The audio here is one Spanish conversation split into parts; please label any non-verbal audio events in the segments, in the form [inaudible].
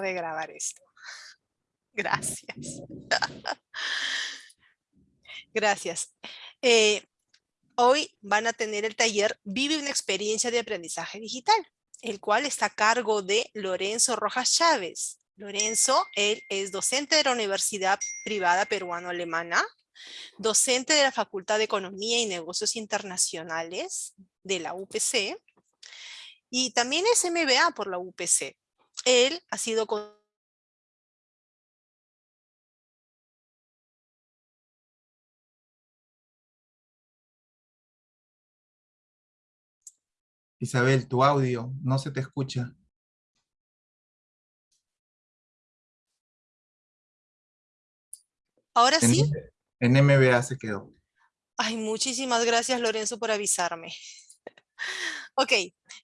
de grabar esto. [laughs] Gracias. [laughs] Gracias. Eh, hoy van a tener el taller Vive una experiencia de aprendizaje digital, el cual está a cargo de Lorenzo Rojas Chávez. Lorenzo, él es docente de la Universidad Privada Peruano-Alemana, docente de la Facultad de Economía y Negocios Internacionales de la UPC, y también es MBA por la UPC. Él ha sido con Isabel, tu audio no se te escucha. ¿Ahora sí? En MBA se quedó. Ay, muchísimas gracias Lorenzo por avisarme. [laughs] ok,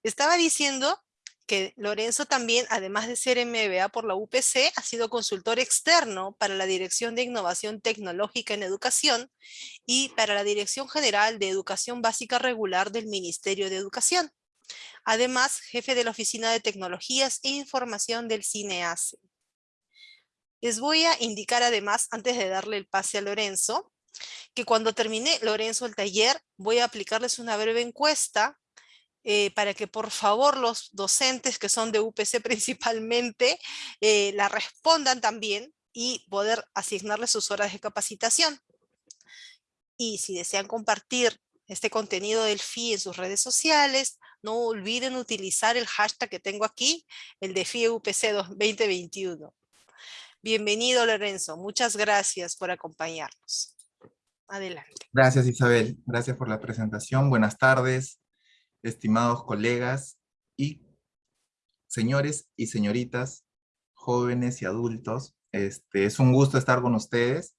estaba diciendo que Lorenzo también, además de ser MBA por la UPC, ha sido consultor externo para la Dirección de Innovación Tecnológica en Educación y para la Dirección General de Educación Básica Regular del Ministerio de Educación. Además, jefe de la Oficina de Tecnologías e Información del CINEACE. Les voy a indicar además, antes de darle el pase a Lorenzo, que cuando termine Lorenzo el taller, voy a aplicarles una breve encuesta eh, para que por favor los docentes que son de UPC [laughs] principalmente eh, la respondan también y poder asignarles sus horas de capacitación. Y si desean compartir este contenido del FI en sus redes sociales, no olviden utilizar el hashtag que tengo aquí, el de FIEUPC 2021. Bienvenido Lorenzo, muchas gracias por acompañarnos. Adelante. Gracias Isabel, gracias por la presentación. Buenas tardes, estimados colegas y señores y señoritas, jóvenes y adultos. Este, es un gusto estar con ustedes.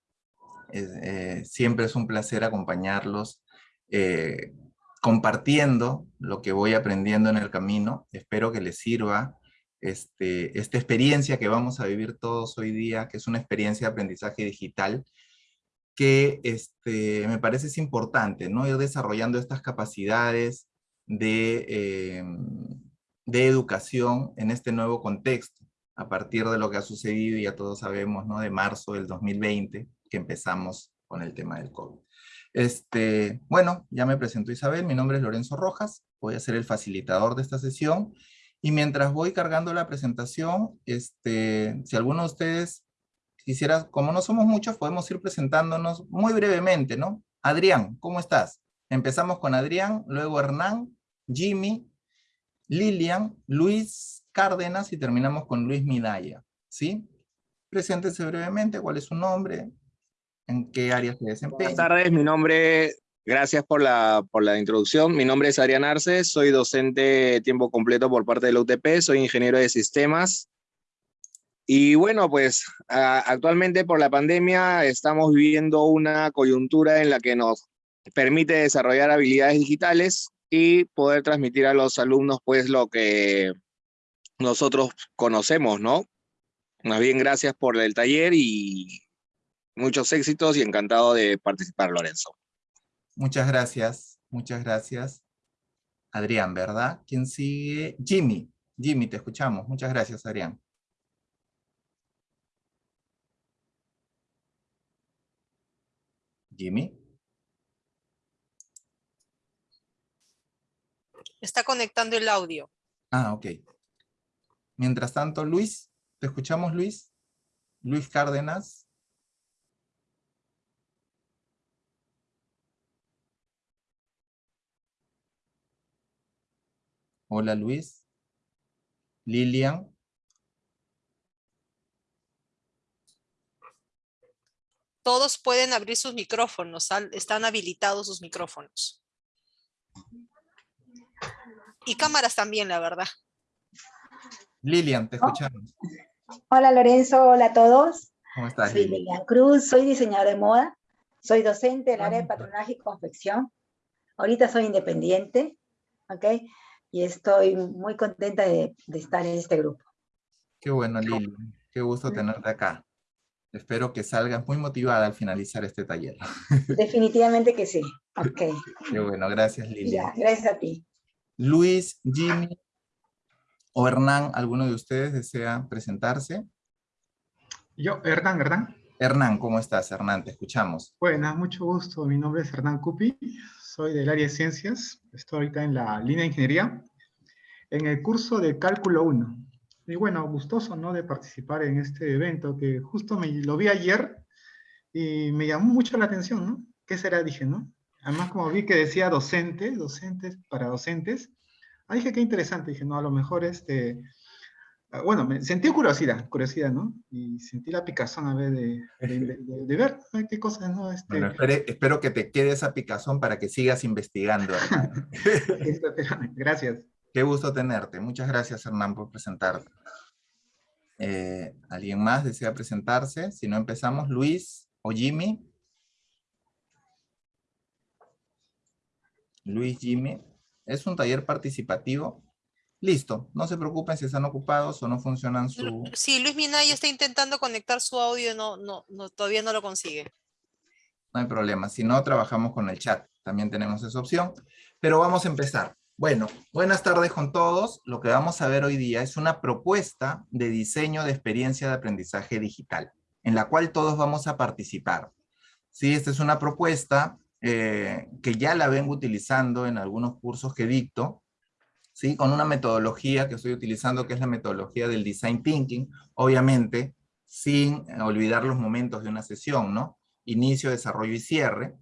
Eh, siempre es un placer acompañarlos eh, compartiendo lo que voy aprendiendo en el camino. Espero que les sirva este, esta experiencia que vamos a vivir todos hoy día, que es una experiencia de aprendizaje digital, que este, me parece es importante, ¿no? Ir desarrollando estas capacidades de, eh, de educación en este nuevo contexto, a partir de lo que ha sucedido, ya todos sabemos, ¿no? De marzo del 2020, que empezamos con el tema del COVID. Este, bueno, ya me presentó Isabel, mi nombre es Lorenzo Rojas, voy a ser el facilitador de esta sesión, y mientras voy cargando la presentación, este, si alguno de ustedes quisiera, como no somos muchos, podemos ir presentándonos muy brevemente, ¿no? Adrián, ¿cómo estás? Empezamos con Adrián, luego Hernán, Jimmy, Lilian, Luis Cárdenas y terminamos con Luis Midaya, ¿sí? Preséntese brevemente, cuál es su nombre, en qué área se desempeña. Buenas tardes, mi nombre, gracias por la, por la introducción. Mi nombre es Adrián Arce, soy docente tiempo completo por parte de la UTP, soy ingeniero de sistemas. Y bueno, pues actualmente por la pandemia estamos viviendo una coyuntura en la que nos permite desarrollar habilidades digitales y poder transmitir a los alumnos pues lo que nosotros conocemos, ¿no? Más bien gracias por el taller y Muchos éxitos y encantado de participar, Lorenzo. Muchas gracias, muchas gracias. Adrián, ¿verdad? ¿Quién sigue? Jimmy. Jimmy, te escuchamos. Muchas gracias, Adrián. Jimmy. Está conectando el audio. Ah, ok. Mientras tanto, Luis, ¿te escuchamos, Luis? Luis Cárdenas. Hola Luis. Lilian. Todos pueden abrir sus micrófonos, están habilitados sus micrófonos. Y cámaras también, la verdad. Lilian, te escuchamos. Hola Lorenzo, hola a todos. ¿Cómo estás? Soy Lilian Cruz, soy diseñadora de moda, soy docente del área de patronaje y confección. Ahorita soy independiente, ¿ok? y estoy muy contenta de, estar en este grupo. Qué bueno, Lili. Qué gusto tenerte acá. Espero que salgas muy motivada al finalizar este taller. [laughs] Definitivamente que sí. Ok. Qué bueno, gracias Lili. gracias a ti. Luis, Jimmy, O Hernán, ¿alguno de ustedes desea presentarse? Yo, Hernán, Hernán. Hernán, ¿cómo estás, Hernán? Te escuchamos. Buenas, mucho gusto. Mi nombre es Hernán Cupi. Soy del área de ciencias. Estoy ahorita en la línea de ingeniería, en el curso de cálculo 1. Y bueno, gustoso, ¿no? De participar en este evento que justo me lo vi ayer y me llamó mucho la atención, ¿no? ¿Qué será? Dije, ¿no? Además, como vi que decía docente, docentes para docentes, ah, dije, qué interesante. Dije, no, a lo mejor este Ah, bueno, me sentí curiosidad, curiosidad, ¿no? Y sentí la picazón a ver de, de, ver qué cosas, ¿no? Este... Bueno, espero que te quede esa picazón para que sigas investigando. [laughs] [laughs] gracias. Qué gusto tenerte. Muchas gracias, Hernán, por presentarte. Eh, ¿Alguien más desea presentarse? Si no empezamos, Luis o Jimmy. Luis, Jimmy. Es un taller participativo Listo, no se preocupen si están ocupados o no funcionan su... Sí, Luis Minaya está intentando conectar su audio, no, no, no, todavía no lo consigue. No hay problema, si no, trabajamos con el chat, también tenemos esa opción. Pero vamos a empezar. Bueno, buenas tardes con todos. Lo que vamos a ver hoy día es una propuesta de diseño de experiencia de aprendizaje digital, en la cual todos vamos a participar. Sí, esta es una propuesta eh, que ya la vengo utilizando en algunos cursos que dicto, ¿sí? con una metodología que estoy utilizando, que es la metodología del Design Thinking, obviamente sin olvidar los momentos de una sesión, ¿no? Inicio, desarrollo y cierre,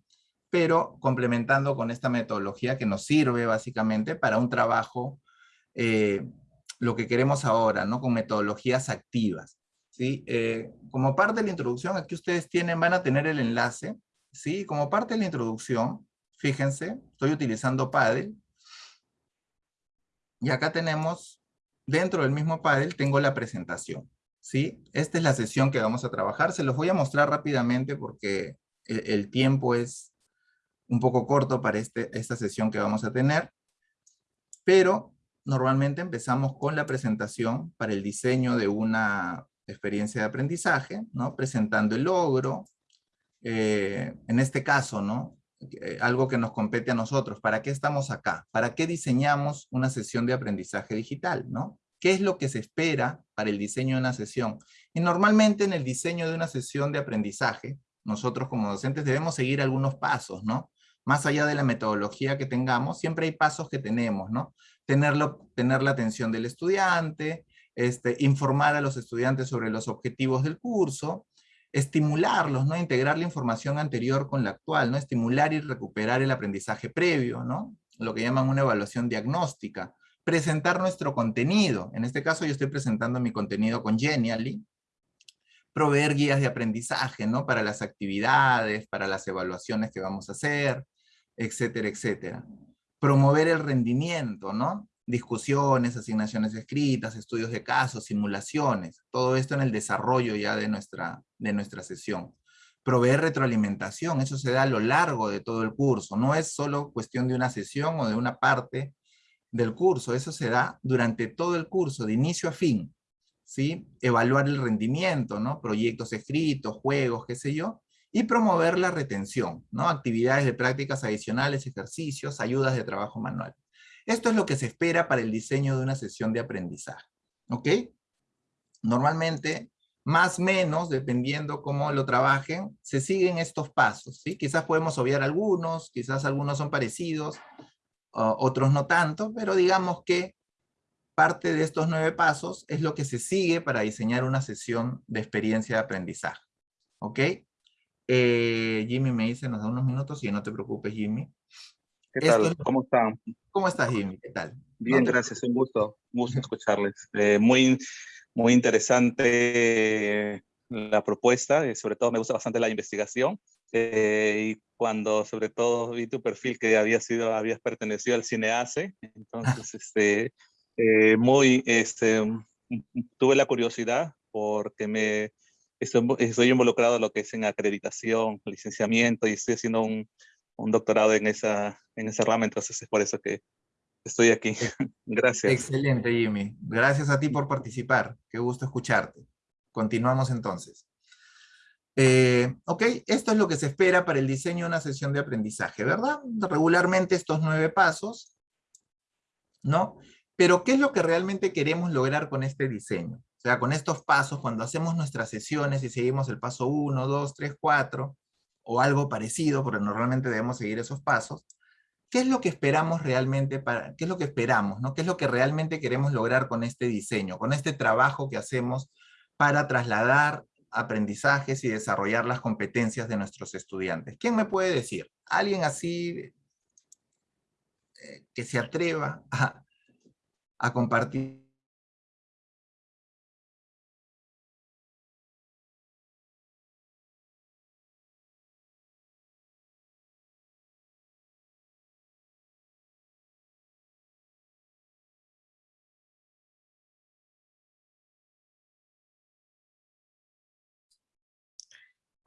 pero complementando con esta metodología que nos sirve básicamente para un trabajo, eh, lo que queremos ahora, ¿no? Con metodologías activas, ¿sí? Eh, como parte de la introducción, aquí ustedes tienen, van a tener el enlace, ¿sí? Como parte de la introducción, fíjense, estoy utilizando Paddle, y acá tenemos, dentro del mismo panel, tengo la presentación. ¿sí? Esta es la sesión que vamos a trabajar. Se los voy a mostrar rápidamente porque el, tiempo es un poco corto para este, esta sesión que vamos a tener. Pero normalmente empezamos con la presentación para el diseño de una experiencia de aprendizaje, ¿no? presentando el logro. Eh, en este caso, ¿no? Eh, algo que nos compete a nosotros. ¿Para qué estamos acá? ¿Para qué diseñamos una sesión de aprendizaje digital? ¿no? ¿Qué es lo que se espera para el diseño de una sesión? Y normalmente en el diseño de una sesión de aprendizaje, nosotros como docentes debemos seguir algunos pasos, ¿no? Más allá de la metodología que tengamos, siempre hay pasos que tenemos, ¿no? Tenerlo, tener la atención del estudiante, este, informar a los estudiantes sobre los objetivos del curso, estimularlos, ¿no? Integrar la información anterior con la actual, ¿no? Estimular y recuperar el aprendizaje previo, ¿no? Lo que llaman una evaluación diagnóstica. Presentar nuestro contenido. En este caso yo estoy presentando mi contenido con Genially. Proveer guías de aprendizaje, ¿no? Para las actividades, para las evaluaciones que vamos a hacer, etcétera, etcétera. Promover el rendimiento, ¿no? Discusiones, asignaciones escritas, estudios de casos, simulaciones, todo esto en el desarrollo ya de nuestra, de nuestra sesión. Proveer retroalimentación, eso se da a lo largo de todo el curso, no es solo cuestión de una sesión o de una parte del curso, eso se da durante todo el curso, de inicio a fin. ¿sí? Evaluar el rendimiento, ¿no? proyectos escritos, juegos, qué sé yo, y promover la retención, ¿no? actividades de prácticas adicionales, ejercicios, ayudas de trabajo manual. Esto es lo que se espera para el diseño de una sesión de aprendizaje. ¿Ok? Normalmente, más o menos, dependiendo cómo lo trabajen, se siguen estos pasos. ¿sí? Quizás podemos obviar algunos, quizás algunos son parecidos, otros no tanto, pero digamos que parte de estos nueve pasos es lo que se sigue para diseñar una sesión de experiencia de aprendizaje. ¿Ok? Eh, Jimmy me dice, nos da unos minutos, y no te preocupes, Jimmy. ¿Qué tal? ¿Cómo están? ¿Cómo estás, Jimmy? ¿Qué tal? Bien, gracias. Un gusto, un gusto escucharles. Eh, muy, muy interesante la propuesta, y sobre todo me gusta bastante la investigación. Eh, y cuando sobre todo vi tu perfil que había sido, habías pertenecido al CINEACE, entonces [laughs] este, eh, muy, este, tuve la curiosidad porque me, estoy, estoy involucrado en lo que es en acreditación, licenciamiento y estoy haciendo un, un doctorado en esa, en esa rama, entonces es por eso que estoy aquí. [laughs] Gracias. Excelente, Jimmy. Gracias a ti por participar. Qué gusto escucharte. Continuamos entonces. Eh, ok, esto es lo que se espera para el diseño de una sesión de aprendizaje, ¿verdad? Regularmente estos nueve pasos, ¿no? Pero, ¿qué es lo que realmente queremos lograr con este diseño? O sea, con estos pasos, cuando hacemos nuestras sesiones y seguimos el paso 1, 2, 3, 4, o algo parecido, porque normalmente debemos seguir esos pasos, ¿qué es lo que esperamos realmente qué es lo que esperamos. ¿Qué es lo que realmente queremos lograr con este diseño, con este trabajo que hacemos para trasladar aprendizajes y desarrollar las competencias de nuestros estudiantes? ¿Quién me puede decir? ¿Alguien así eh, que se atreva a compartir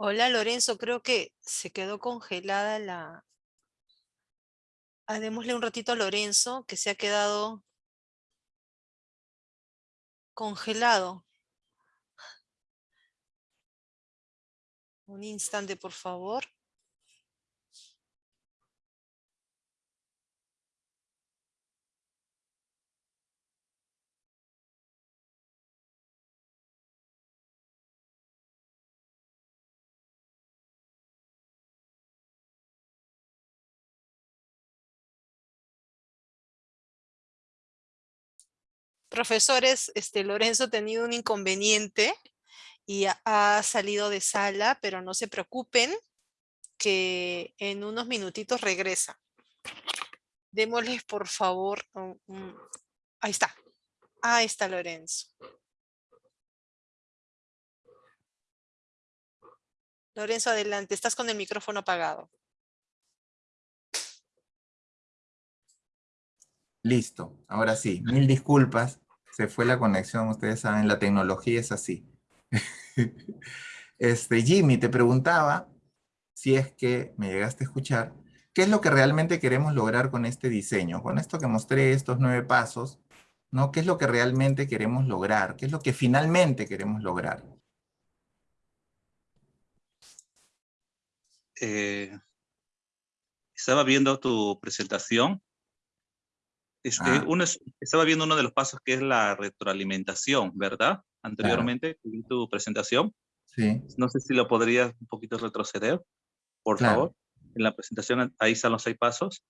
Hola Lorenzo, creo que se quedó congelada la... Un ratito a Lorenzo, que se ha quedado congelado. Un instante, por favor. Profesores, este, Lorenzo ha tenido un inconveniente y ha, salido de sala, pero no se preocupen que en unos minutitos regresa. Démosles por favor, ahí está, ahí está Lorenzo. Lorenzo, adelante, estás con el micrófono apagado. Listo, ahora sí, mil disculpas, se fue la conexión, ustedes saben, la tecnología es así. [laughs] Este, Jimmy, te preguntaba, si es que me llegaste a escuchar, ¿qué es lo que realmente queremos lograr con este diseño? Con esto que mostré, estos nueve pasos, ¿no? ¿Qué es lo que realmente queremos lograr? ¿Qué es lo que finalmente queremos lograr? eh, estaba viendo tu presentación. Este, Ah. uno es- estaba viendo uno de los pasos que es la retroalimentación, ¿verdad? Anteriormente, vi tu presentación. Sí, No sé si lo podrías un poquito retroceder, por Claro. favor. En la presentación, ahí están los seis pasos.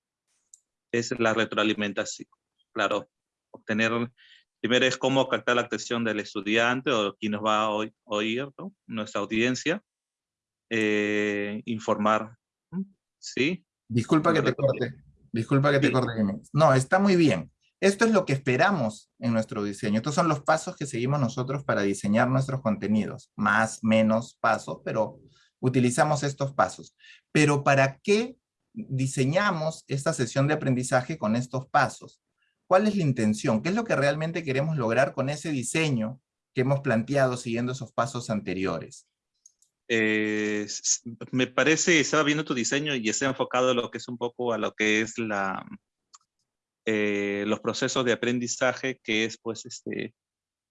Es la retroalimentación. Claro, obtener, primero es cómo captar la atención del estudiante o quien nos va a oír, ¿no? Nuestra audiencia. Eh, informar. ¿sí? disculpa que te corte, disculpa que te Sí. corte. No, está muy bien. Esto es lo que esperamos en nuestro diseño. Estos son los pasos que seguimos nosotros para diseñar nuestros contenidos. Más, menos pasos, pero utilizamos estos pasos. Pero ¿para qué diseñamos esta sesión de aprendizaje con estos pasos? ¿Cuál es la intención? ¿Qué es lo que realmente queremos lograr con ese diseño que hemos planteado siguiendo esos pasos anteriores? Eh, me parece, estaba viendo tu diseño y está enfocado a lo que es un poco a lo que es la, eh, los procesos de aprendizaje, que es pues este,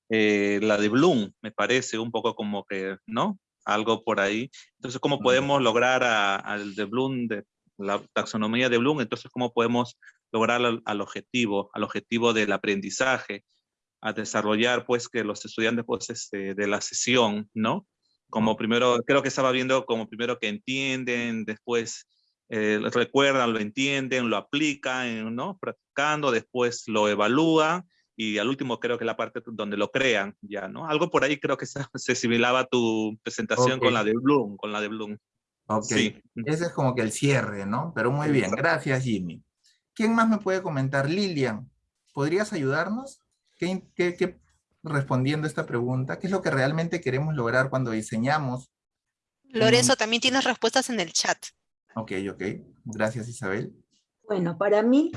eh, la de Bloom, me parece un poco como que, ¿no? Algo por ahí. Entonces, ¿cómo podemos lograr a- al de Bloom, de la taxonomía de Bloom? Entonces, ¿cómo podemos lograr al, al objetivo, al objetivo del aprendizaje? a desarrollar, pues, que los estudiantes, pues, este, de la sesión, ¿no? Como primero, creo que estaba viendo como primero que entienden, después eh, recuerdan, lo entienden, lo aplican, ¿no? Practicando, después lo evalúan y al último creo que la parte donde lo crean, ya, ¿no? Algo por ahí creo que se, [laughs] se asimilaba a tu presentación Ok. con la de Bloom, con la de Bloom. Ok. Sí. Ese es como que el cierre, ¿no? Pero muy bien, gracias Jimmy. ¿Quién más me puede comentar? Lilian, ¿podrías ayudarnos? ¿Qué, qué- qué- respondiendo esta pregunta, ¿qué es lo que realmente queremos lograr cuando diseñamos? Lorenzo, también tienes respuestas en el chat. Ok, ok. Gracias Isabel. Bueno, para mí,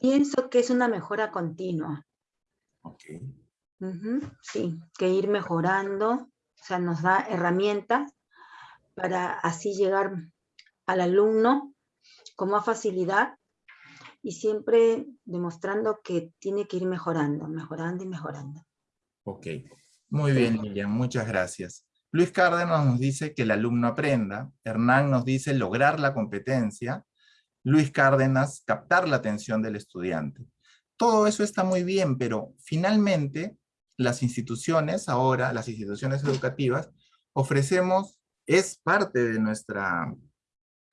pienso que es una mejora continua. Ok. Sí, que ir mejorando, o sea, nos da herramientas para así llegar al alumno con más facilidad y siempre demostrando que tiene que ir mejorando, mejorando y mejorando. Ok. Muy bien Lilian, muchas gracias. Luis Cárdenas nos dice que el alumno aprenda. Hernán nos dice lograr la competencia. Luis Cárdenas, captar la atención del estudiante. todo eso está muy bien, pero finalmente las instituciones ahora, las instituciones educativas, ofrecemos, es parte de nuestra,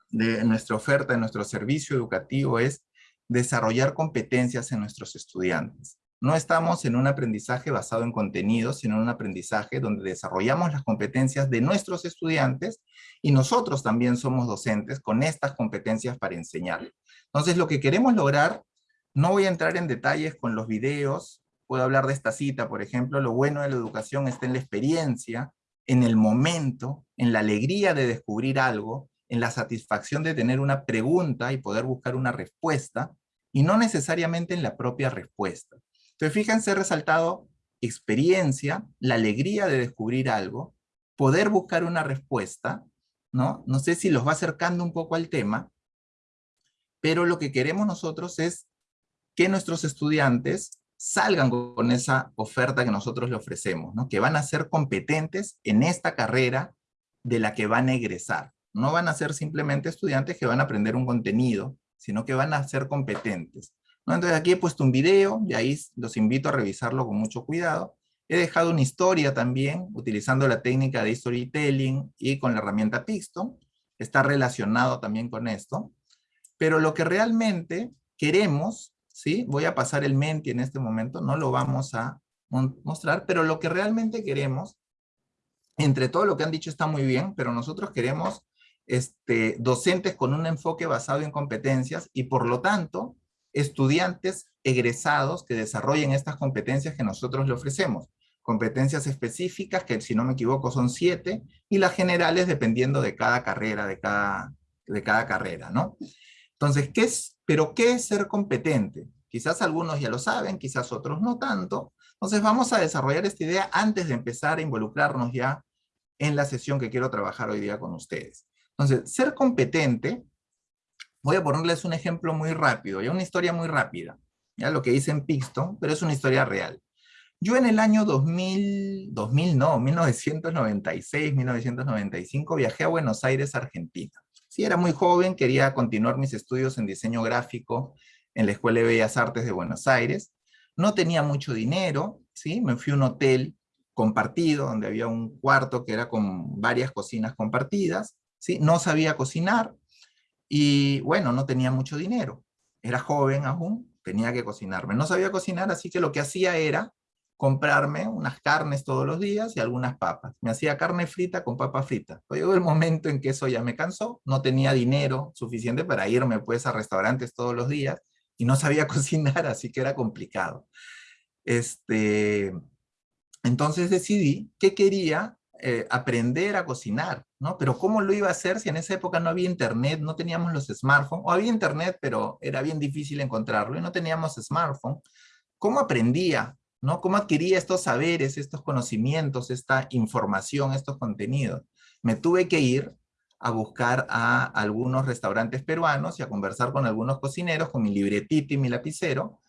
de nuestra oferta, de nuestro servicio educativo, es desarrollar competencias en nuestros estudiantes. No estamos en un aprendizaje basado en contenidos, sino en un aprendizaje donde desarrollamos las competencias de nuestros estudiantes y nosotros también somos docentes con estas competencias para enseñar. Entonces, lo que queremos lograr, no voy a entrar en detalles con los videos, puedo hablar de esta cita, por ejemplo, lo bueno de la educación está en la experiencia, en el momento, en la alegría de descubrir algo, en la satisfacción de tener una pregunta y poder buscar una respuesta, y no necesariamente en la propia respuesta. Entonces, fíjense, he resaltado experiencia, la alegría de descubrir algo, poder buscar una respuesta, ¿no? No sé si los va acercando un poco al tema, pero lo que queremos nosotros es que nuestros estudiantes salgan con esa oferta que nosotros le ofrecemos, ¿no? que van a ser competentes en esta carrera de la que van a egresar. No van a ser simplemente estudiantes que van a aprender un contenido, sino que van a ser competentes. Entonces aquí he puesto un video, y ahí los invito a revisarlo con mucho cuidado. He dejado una historia también, utilizando la técnica de storytelling y con la herramienta Pixton. Está relacionado también con esto. Pero lo que realmente queremos, ¿sí? Voy a pasar el Menti en este momento, no lo vamos a mostrar, pero lo que realmente queremos, entre todo lo que han dicho está muy bien, pero nosotros queremos este, docentes con un enfoque basado en competencias y por lo tanto estudiantes egresados que desarrollen estas competencias que nosotros le ofrecemos. Competencias específicas, que si no me equivoco son siete, y las generales dependiendo de cada carrera, de cada, de cada carrera, ¿no? Entonces, ¿qué pero qué es ser competente? Quizás algunos ya lo saben, quizás otros no tanto. Entonces vamos a desarrollar esta idea antes de empezar a involucrarnos ya en la sesión que quiero trabajar hoy día con ustedes. Entonces, ser competente Voy a ponerles un ejemplo muy rápido, ya una historia muy rápida, ya lo que dice en Pixton, pero es una historia real. Yo en el año 2000, 2000 no, 1996, 1995 viajé a Buenos Aires, Argentina. Sí, era muy joven, quería continuar mis estudios en diseño gráfico en la Escuela de Bellas Artes de Buenos Aires. No tenía mucho dinero, ¿sí? Me fui a un hotel compartido, donde había un cuarto que era con varias cocinas compartidas, ¿sí? No sabía cocinar, y bueno, no tenía mucho dinero. Era joven aún, tenía que cocinarme. No sabía cocinar, así que lo que hacía era comprarme unas carnes todos los días y algunas papas. Me hacía carne frita con papa frita. Llegó el momento en que eso ya me cansó, no tenía dinero suficiente para irme pues a restaurantes todos los días y no sabía [laughs] cocinar, así que era complicado. Este, entonces decidí que quería eh, aprender a cocinar, ¿no? Pero ¿cómo lo iba a hacer si en esa época no había internet, no teníamos los smartphones, o había internet, pero era bien difícil encontrarlo y no teníamos smartphone? ¿Cómo aprendía, no? ¿Cómo adquiría estos saberes, estos conocimientos, esta información, estos contenidos? Me tuve que ir a buscar a algunos restaurantes peruanos y a conversar con algunos cocineros con mi libretito y mi lapicero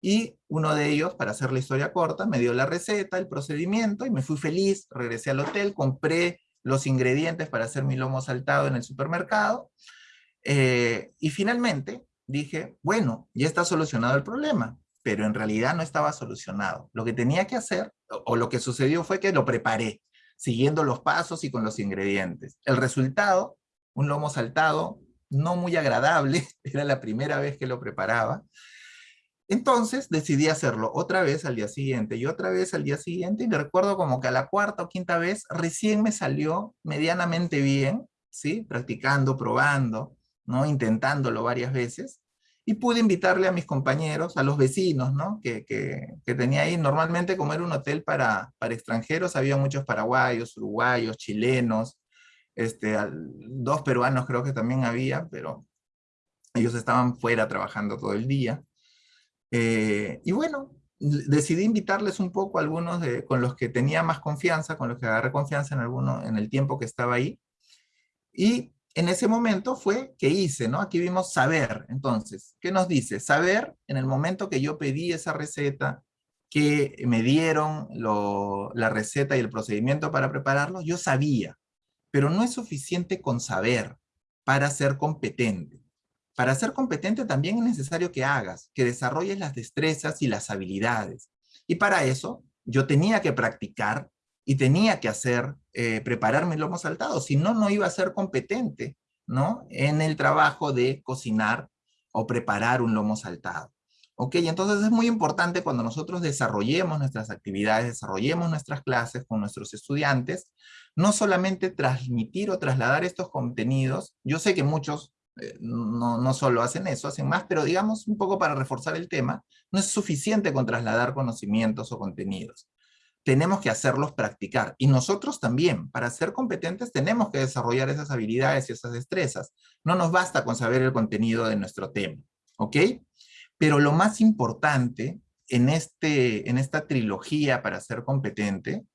y uno de ellos, para hacer la historia corta, me dio la receta, el procedimiento, y me fui feliz, regresé al hotel, compré los ingredientes para hacer mi lomo saltado en el supermercado, eh, y finalmente dije, bueno, ya está solucionado el problema, pero en realidad no estaba solucionado. Lo que tenía que hacer, o, lo que sucedió fue que lo preparé, siguiendo los pasos y con los ingredientes. El resultado, un lomo saltado no muy agradable, [laughs] era la primera vez que lo preparaba, entonces decidí hacerlo otra vez al día siguiente y otra vez al día siguiente y me recuerdo como que a la cuarta o quinta vez recién me salió medianamente bien, ¿sí? Practicando, probando, ¿no? Intentándolo varias veces y pude invitarle a mis compañeros, a los vecinos, ¿no? Que, tenía ahí. Normalmente como era un hotel para, para extranjeros, había muchos paraguayos, uruguayos, chilenos, este, dos peruanos creo que también había, pero ellos estaban fuera trabajando todo el día. Eh, y bueno, decidí invitarles un poco a algunos de, con los que tenía más confianza, con los que agarré confianza en, alguno, en el tiempo que estaba ahí. Y en ese momento fue que hice, ¿no? Aquí vimos saber. Entonces, ¿qué nos dice? Saber, en el momento que yo pedí esa receta, que me dieron la receta y el procedimiento para prepararlo, yo sabía. Pero no es suficiente con saber para ser competente. Para ser competente también es necesario que hagas, que desarrolles las destrezas y las habilidades. Y para eso yo tenía que practicar y tenía que hacer, eh, prepararme el lomo saltado, si no, no iba a ser competente, ¿no? En el trabajo de cocinar o preparar un lomo saltado. ¿Ok? Entonces es muy importante cuando nosotros desarrollemos nuestras actividades, desarrollemos nuestras clases con nuestros estudiantes, no solamente transmitir o trasladar estos contenidos, yo sé que muchos no, no solo hacen eso, hacen más, pero digamos un poco para reforzar el tema, no es suficiente con trasladar conocimientos o contenidos. Tenemos que hacerlos practicar. Y nosotros también, para ser competentes, tenemos que desarrollar esas habilidades y esas destrezas. No nos basta con saber el contenido de nuestro tema. ¿Ok? Pero lo más importante en, este, en esta trilogía para ser competente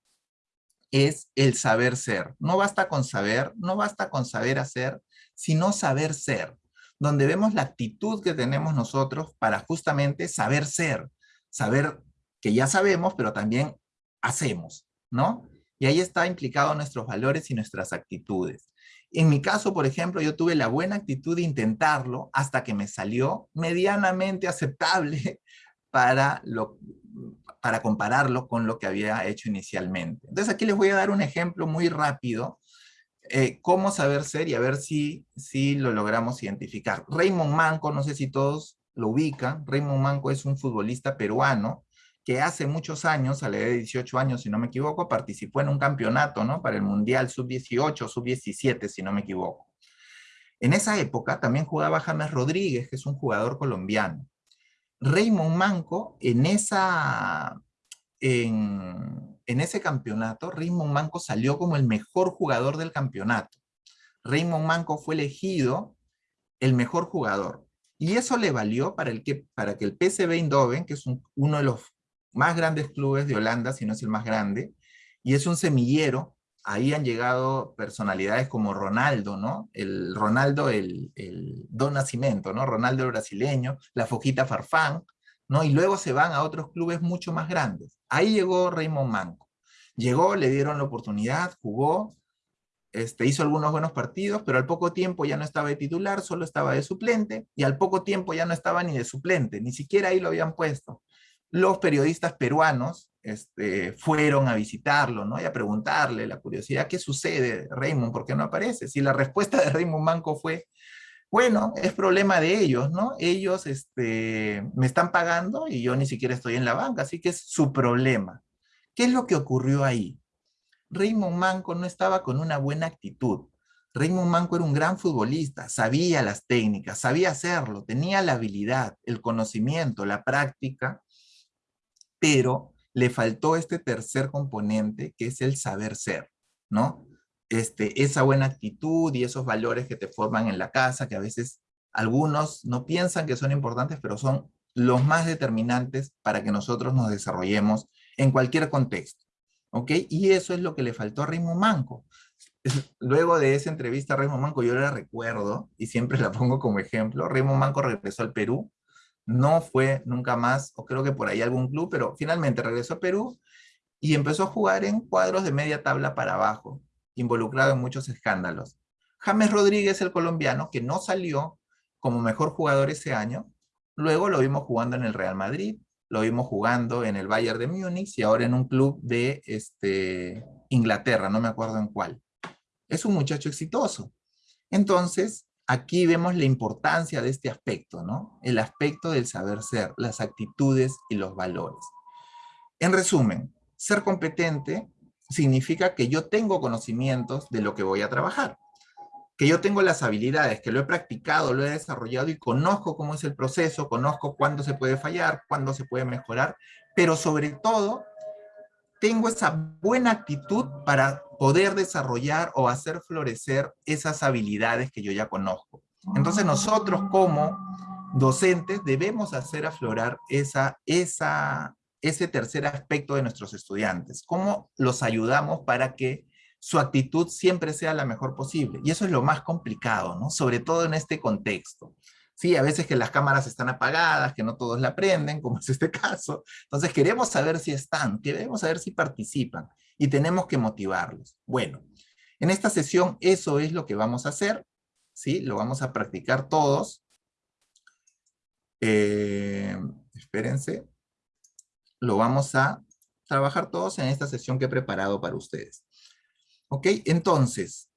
es el saber ser. No basta con saber, no basta con saber hacer, sino saber ser. Donde vemos la actitud que tenemos nosotros para justamente saber ser. Saber que ya sabemos, pero también hacemos, ¿no? Y ahí está implicado nuestros valores y nuestras actitudes. En mi caso, por ejemplo, yo tuve la buena actitud de intentarlo hasta que me salió medianamente aceptable [laughs] para, lo, para compararlo con lo que había hecho inicialmente. Entonces aquí les voy a dar un ejemplo muy rápido, eh, cómo saber ser y a ver si, si lo logramos identificar. Raymond Manco, no sé si todos lo ubican, Raymond Manco es un futbolista peruano que hace muchos años, a la edad de 18 años, si no me equivoco, participó en un campeonato, ¿no? Para el Mundial Sub-18, Sub-17, si no me equivoco. En esa época también jugaba James Rodríguez, que es un jugador colombiano. Raymond Manco, en, esa, en, en ese campeonato, Raymond Manco salió como el mejor jugador del campeonato. Raymond Manco fue elegido el mejor jugador. Y eso le valió para, el que, para que el PSV Eindhoven, que es uno de los más grandes clubes de Holanda, si no es el más grande, y es un semillero. Ahí han llegado personalidades como Ronaldo, ¿no? El Ronaldo, el, el Don Nacimiento, ¿no? Ronaldo el brasileño, la Foquita Farfán, ¿no? Y luego se van a otros clubes mucho más grandes. Ahí llegó Raymond Manco. Llegó, le dieron la oportunidad, jugó, este, hizo algunos buenos partidos, pero al poco tiempo ya no estaba de titular, solo estaba de suplente, y al poco tiempo ya no estaba ni de suplente, ni siquiera ahí lo habían puesto los periodistas peruanos este, fueron a visitarlo, ¿no? Y a preguntarle la curiosidad, ¿qué sucede, Raymond? ¿Por qué no aparece? Si la respuesta de Raymond Manco fue, bueno, es problema de ellos, ¿no? Ellos este, me están pagando y yo ni siquiera estoy en la banca, así que es su problema. ¿Qué es lo que ocurrió ahí? Raymond Manco no estaba con una buena actitud. Raymond Manco era un gran futbolista, sabía las técnicas, sabía hacerlo, tenía la habilidad, el conocimiento, la práctica, pero le faltó este tercer componente que es el saber ser, ¿no? Este, esa buena actitud y esos valores que te forman en la casa, que a veces algunos no piensan que son importantes, pero son los más determinantes para que nosotros nos desarrollemos en cualquier contexto. ¿Ok? Y eso es lo que le faltó a Raymond Manco. [laughs] Luego de esa entrevista a Raymond Manco, yo la recuerdo, y siempre la pongo como ejemplo, Raymond Manco regresó al Perú, no fue nunca más, o creo que por ahí algún club, pero finalmente regresó a Perú y empezó a jugar en cuadros de media tabla para abajo, involucrado en muchos escándalos. James Rodríguez, el colombiano, que no salió como mejor jugador ese año, luego lo vimos jugando en el Real Madrid, lo vimos jugando en el Bayern de Múnich y ahora en un club de este, Inglaterra, no me acuerdo en cuál. Es un muchacho exitoso. Entonces, aquí vemos la importancia de este aspecto, ¿no? El aspecto del saber ser, las actitudes y los valores. En resumen, ser competente significa que yo tengo conocimientos de lo que voy a trabajar, que yo tengo las habilidades, que lo he practicado, lo he desarrollado y conozco cómo es el proceso, conozco cuándo se puede fallar, cuándo se puede mejorar, pero sobre todo tengo esa buena actitud para poder desarrollar o hacer florecer esas habilidades que yo ya conozco. Entonces nosotros como docentes debemos hacer aflorar esa, esa, ese tercer aspecto de nuestros estudiantes. ¿Cómo los ayudamos para que su actitud siempre sea la mejor posible? Y eso es lo más complicado, ¿no? Sobre todo en este contexto. Sí, a veces que las cámaras están apagadas, que no todos la prenden, como es este caso. Entonces queremos saber si están, queremos saber si participan y tenemos que motivarlos. Bueno, en esta sesión eso es lo que vamos a hacer, ¿sí? Lo vamos a practicar todos eh, espérense, lo vamos a trabajar todos en esta sesión que he preparado para ustedes. ¿Ok? Entonces,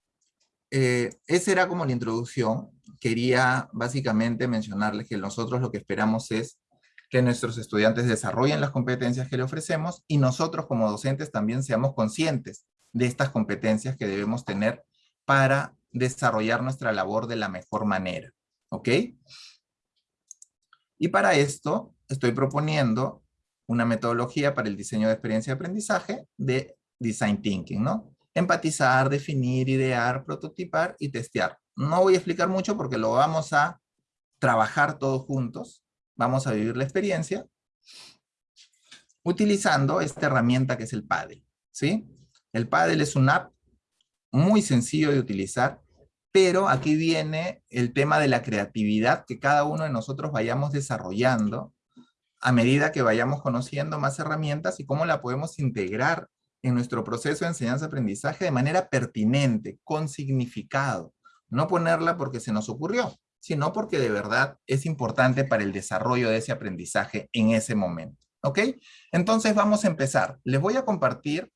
eh, esa era como la introducción. Quería básicamente mencionarles que nosotros lo que esperamos es que nuestros estudiantes desarrollen las competencias que le ofrecemos y nosotros como docentes también seamos conscientes de estas competencias que debemos tener para desarrollar nuestra labor de la mejor manera. ¿Ok? Y para esto estoy proponiendo una metodología para el diseño de experiencia de aprendizaje de Design Thinking, ¿no? Empatizar, definir, idear, prototipar y testear. No voy a explicar mucho porque lo vamos a trabajar todos juntos. Vamos a vivir la experiencia utilizando esta herramienta que es el Paddle, ¿sí? El Paddle es una app muy sencillo de utilizar, pero aquí viene el tema de la creatividad que cada uno de nosotros vayamos desarrollando a medida que vayamos conociendo más herramientas y cómo la podemos integrar en nuestro proceso de enseñanza-aprendizaje de manera pertinente, con significado. No ponerla porque se nos ocurrió, sino porque de verdad es importante para el desarrollo de ese aprendizaje en ese momento. ¿Ok? Entonces vamos a empezar. Les voy a compartir,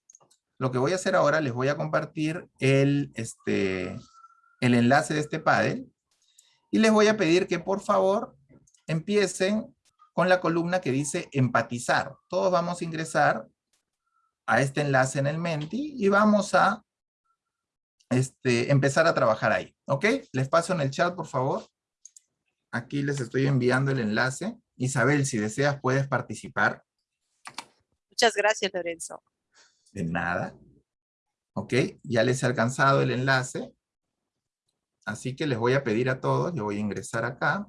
lo que voy a hacer ahora, les voy a compartir el, este, el enlace de este paddle y les voy a pedir que por favor empiecen con la columna que dice empatizar. Todos vamos a ingresar a este enlace en el Menti y vamos a este, empezar a trabajar ahí. ¿Ok? Les paso en el chat, por favor. Aquí les estoy enviando el enlace. Isabel, si deseas, puedes participar. Muchas gracias, Lorenzo. De nada. Ok, ya les he alcanzado el enlace. Así que les voy a pedir a todos, yo voy a ingresar acá.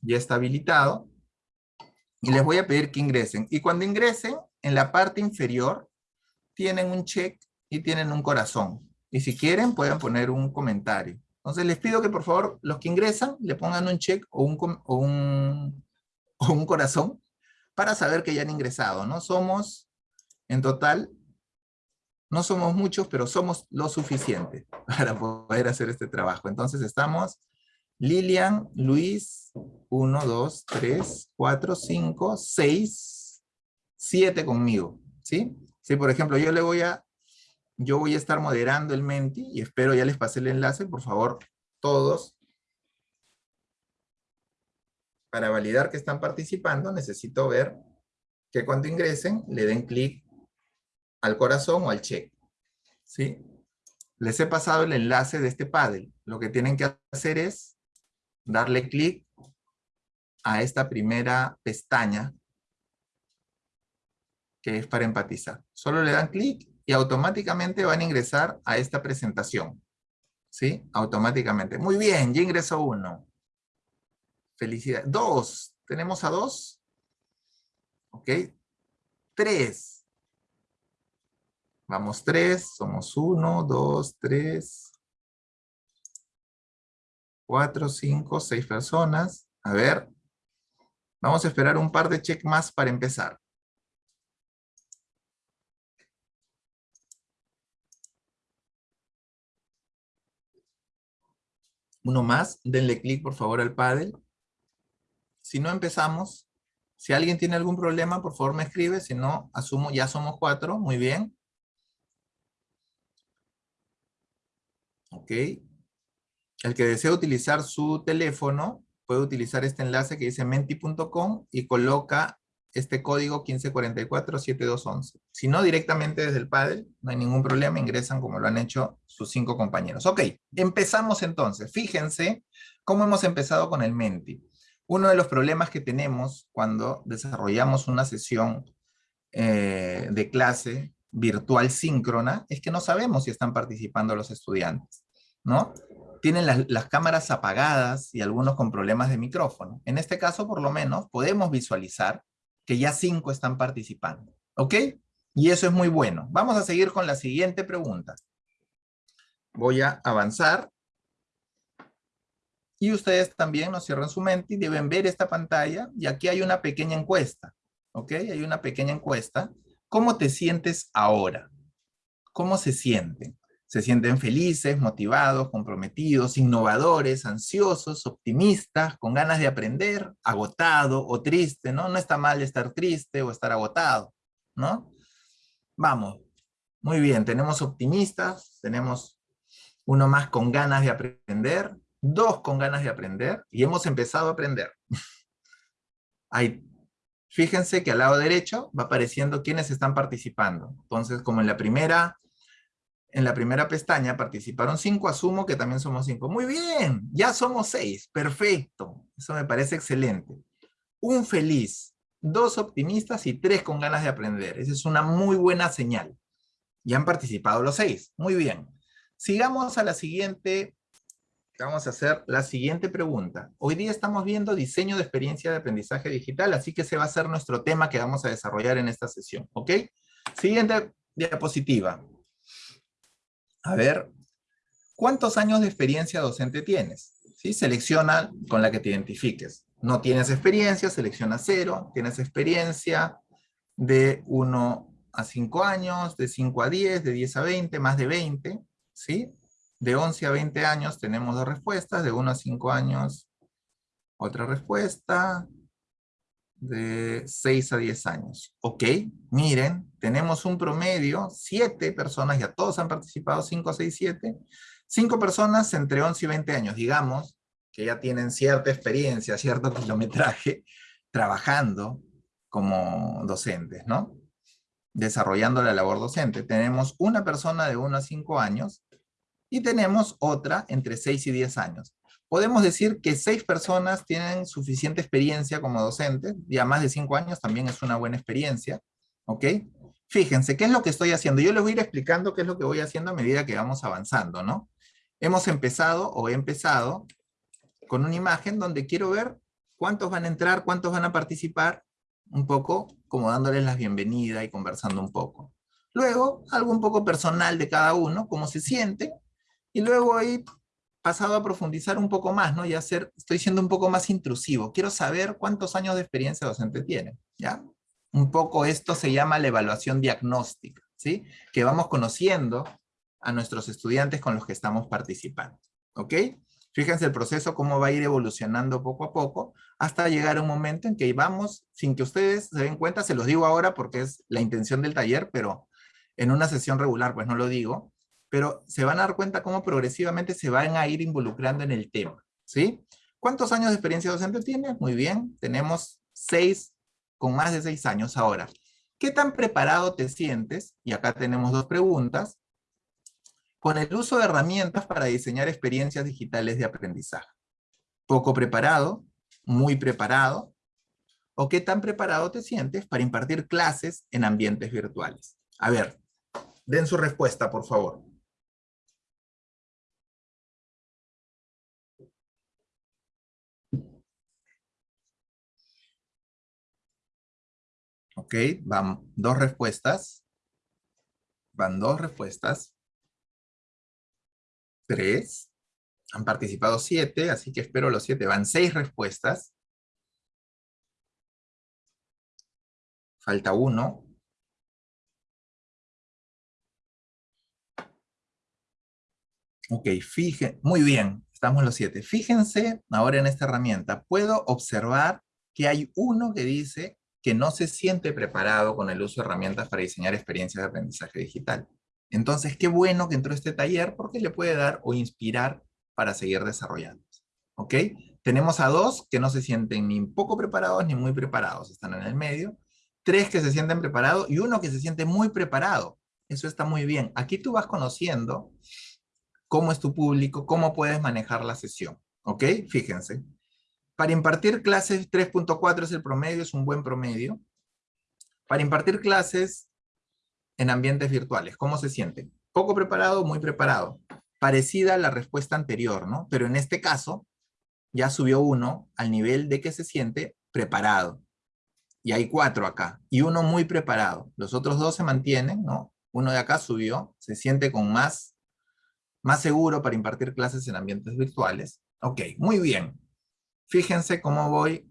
Ya está habilitado y les voy a pedir que ingresen. Y cuando ingresen, en la parte inferior, tienen un check y tienen un corazón. Y si quieren, pueden poner un comentario. Entonces les pido que por favor, los que ingresan, le pongan un check o un, o un, [laughs] o un corazón para saber que ya han ingresado. No somos, en total, no somos muchos, pero somos lo suficiente [laughs] para poder hacer este trabajo. Entonces estamos Lilian, Luis, 1, 2, 3, 4, 5, 6, 7 conmigo, ¿sí? Si por ejemplo yo le voy a, yo voy a estar moderando el Menti y espero ya les pasé el enlace, por favor, todos. Para validar que están participando necesito ver que cuando ingresen le den clic al corazón o al check, ¿sí? Les he pasado el enlace de este paddle. Lo que tienen que hacer es darle clic a esta primera pestaña que es para empatizar. Solo le dan clic y automáticamente van a ingresar a esta presentación. ¿Sí? Automáticamente. Muy bien, ya ingresó uno. Felicidades. Dos. ¿Tenemos a dos? Ok. Tres. Vamos tres. Somos uno, dos, tres cuatro, cinco, seis personas. A ver. Vamos a esperar un par de check más para empezar. Uno más, denle clic por favor al paddle. Si no empezamos, si alguien tiene algún problema, por favor me escribe, si no, asumo, ya somos cuatro, muy bien. Ok, el que desea utilizar su teléfono puede utilizar este enlace que dice menti.com y coloca este código 1544-7211. Si no, directamente desde el Paddle, no hay ningún problema, ingresan como lo han hecho sus cinco compañeros. Ok, empezamos entonces. Fíjense cómo hemos empezado con el Menti. Uno de los problemas que tenemos cuando desarrollamos una sesión eh, de clase virtual síncrona es que no sabemos si están participando los estudiantes, ¿no? Tienen las, cámaras apagadas y algunos con problemas de micrófono. En este caso, por lo menos, podemos visualizar que ya cinco están participando. ¿Ok? Y eso es muy bueno. Vamos a seguir con la siguiente pregunta. Voy a avanzar. Y ustedes también nos cierran su mente y deben ver esta pantalla. Y aquí hay una pequeña encuesta. ¿Ok? Hay una pequeña encuesta. ¿Cómo te sientes ahora? ¿Cómo se sienten? Se sienten felices, motivados, comprometidos, innovadores, ansiosos, optimistas, con ganas de aprender, agotado o triste, ¿no? No está mal estar triste o estar agotado, ¿no? Vamos, muy bien, tenemos optimistas, tenemos uno más con ganas de aprender, dos con ganas de aprender, y hemos empezado a aprender. Hay, fíjense que al lado derecho va apareciendo quiénes están participando. Entonces, como en la primera, en la primera pestaña participaron cinco, asumo que también somos cinco. Muy bien, ya somos seis, perfecto. Eso me parece excelente. Un feliz, dos optimistas y tres con ganas de aprender. Esa es una muy buena señal. Ya han participado los seis, muy bien. Sigamos a la siguiente, vamos a hacer la siguiente pregunta. Hoy día estamos viendo diseño de experiencia de aprendizaje digital, así que ese va a ser nuestro tema que vamos a desarrollar en esta sesión, ¿ok? Siguiente diapositiva. A ver, ¿cuántos años de experiencia docente tienes? ¿Sí? Selecciona con la que te identifiques. No tienes experiencia, selecciona cero. Tienes experiencia de 1 a 5 años, de 5 a 10, de 10 a 20, más de 20. ¿sí? De 11 a 20 años tenemos dos respuestas, de 1 a 5 años otra respuesta, de 6 a 10 años. Ok, miren, tenemos un promedio, 7 personas, ya todos han participado, 5, 6, 7, 5 personas entre 11 y 20 años, digamos, que ya tienen cierta experiencia, cierto kilometraje, trabajando como docentes, ¿no? Desarrollando la labor docente. Tenemos una persona de 1 a 5 años y tenemos otra entre 6 y 10 años. Podemos decir que 6 personas tienen suficiente experiencia como docentes, ya más de 5 años también es una buena experiencia, ¿ok? Fíjense, ¿qué es lo que estoy haciendo? Yo les voy a ir explicando qué es lo que voy haciendo a medida que vamos avanzando, ¿no? Hemos empezado, o he empezado, con una imagen donde quiero ver cuántos van a entrar, cuántos van a participar, un poco como dándoles la bienvenida y conversando un poco. Luego, algo un poco personal de cada uno, cómo se siente, y luego he pasado a profundizar un poco más, ¿no? Y hacer, estoy siendo un poco más intrusivo. Quiero saber cuántos años de experiencia docente tiene, ¿ya? Un poco esto se llama la evaluación diagnóstica, ¿sí? Que vamos conociendo a nuestros estudiantes con los que estamos participando, ¿ok? Fíjense el proceso cómo va a ir evolucionando poco a poco hasta llegar a un momento en que vamos, sin que ustedes se den cuenta, se los digo ahora porque es la intención del taller, pero en una sesión regular pues no lo digo, pero se van a dar cuenta cómo progresivamente se van a ir involucrando en el tema, ¿sí? ¿Cuántos años de experiencia docente tiene? Muy bien, tenemos seis, con más de seis años ahora. ¿Qué tan preparado te sientes? Y acá tenemos dos preguntas. Con el uso de herramientas para diseñar experiencias digitales de aprendizaje. ¿Poco preparado? ¿Muy preparado? ¿O qué tan preparado te sientes para impartir clases en ambientes virtuales? A ver, den su respuesta, por favor. Ok, van dos respuestas. Van dos respuestas. Tres. Han participado siete, así que espero los siete. Van seis respuestas. Falta uno. Ok, fíjense, muy bien, estamos los siete. Fíjense ahora en esta herramienta. Puedo observar que hay uno que dice que no se siente preparado con el uso de herramientas para diseñar experiencias de aprendizaje digital. Entonces, qué bueno que entró este taller porque le puede dar o inspirar para seguir desarrollando. ¿Ok? Tenemos a dos que no se sienten ni poco preparados ni muy preparados, están en el medio. Tres que se sienten preparados y uno que se siente muy preparado. Eso está muy bien. Aquí tú vas conociendo cómo es tu público, cómo puedes manejar la sesión. ¿Ok? Fíjense. Para impartir clases 3.4 es el promedio, es un buen promedio. Para impartir clases en ambientes virtuales, ¿cómo se siente? Poco preparado, muy preparado. Parecida a la respuesta anterior, ¿no? Pero en este caso, ya subió uno al nivel de que se siente preparado. Y hay cuatro acá, y uno muy preparado. Los otros dos se mantienen, ¿no? Uno de acá subió, se siente con más, más seguro para impartir clases en ambientes virtuales. Ok, muy bien. Fíjense cómo voy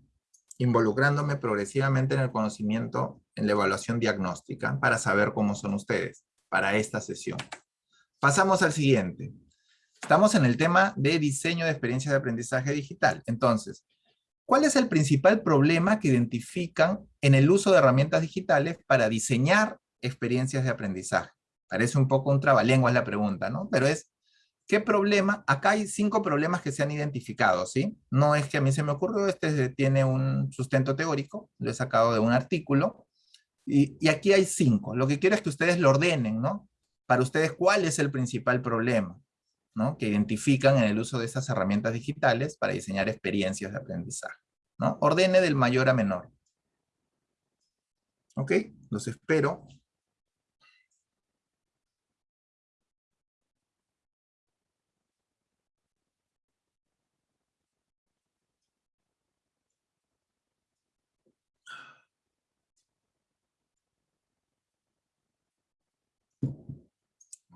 involucrándome progresivamente en el conocimiento, en la evaluación diagnóstica, para saber cómo son ustedes, para esta sesión. pasamos al siguiente. Estamos en el tema de diseño de experiencias de aprendizaje digital. Entonces, ¿cuál es el principal problema que identifican en el uso de herramientas digitales para diseñar experiencias de aprendizaje? Parece un poco un trabalenguas la pregunta, ¿no? Pero es, ¿qué problema? Acá hay cinco problemas que se han identificado, ¿sí? No es que a mí se me ocurrió, este tiene un sustento teórico, lo he sacado de un artículo, y, aquí hay cinco. Lo que quiero es que ustedes lo ordenen, ¿no? Para ustedes, ¿cuál es el principal problema? ¿no? que identifican en el uso de estas herramientas digitales para diseñar experiencias de aprendizaje. ¿no? Ordene del mayor a menor. ¿Ok? Los espero.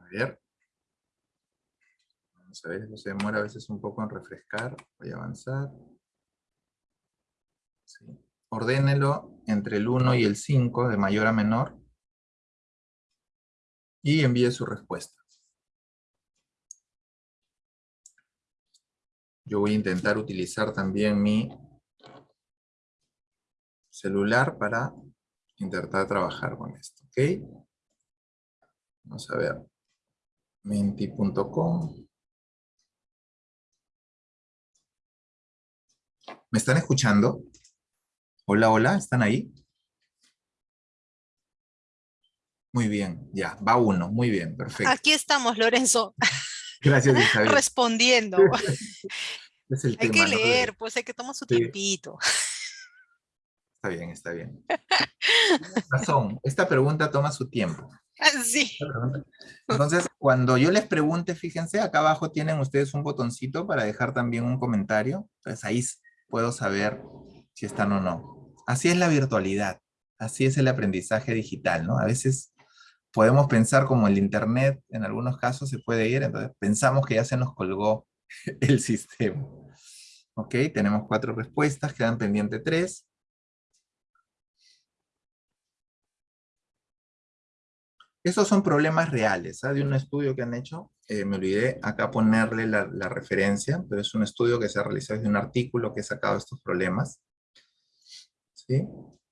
A ver. Vamos a ver, se demora a veces un poco en refrescar. Voy a avanzar. Ordénelo entre el 1 y el 5, de mayor a menor. Y envíe su respuesta. Yo voy a intentar utilizar también mi celular para intentar trabajar con esto, ¿ok? Vamos a ver. Menti.com. ¿Me están escuchando? Hola, hola, ¿están ahí? Muy bien, ya, va uno, muy bien, perfecto. Aquí estamos, Lorenzo. Gracias, Isabel. Respondiendo. [laughs] Es el hay tema, que ¿no? leer, pues hay que tomar su Sí. tiempito. Está bien, está bien. [laughs] Razón, esta pregunta toma su tiempo. [laughs] Sí. Entonces, cuando yo les pregunte, fíjense, acá abajo tienen ustedes un botoncito para dejar también un comentario. Entonces ahí s- puedo saber si están o no. Así es la virtualidad, así es el aprendizaje digital, ¿no? A veces podemos pensar como el internet, en algunos casos se puede ir, entonces pensamos que ya se nos colgó [laughs] el sistema. Ok, tenemos cuatro respuestas, quedan pendiente tres. Estos son problemas reales, ¿ah? de un estudio que han hecho. Eh, me olvidé acá ponerle la, referencia, pero es un estudio que se ha realizado desde un artículo que he sacado estos problemas. ¿Sí?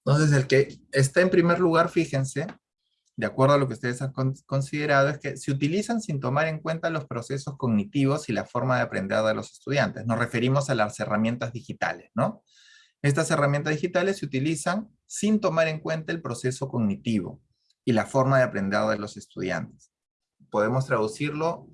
Entonces, el que está en primer lugar, fíjense, de acuerdo a lo que ustedes han con- considerado, es que se utilizan sin tomar en cuenta los procesos cognitivos y la forma de aprender de los estudiantes. Nos referimos a las herramientas digitales, ¿no? Estas herramientas digitales se utilizan sin tomar en cuenta el proceso cognitivo y la forma de aprender de los estudiantes. Podemos traducirlo,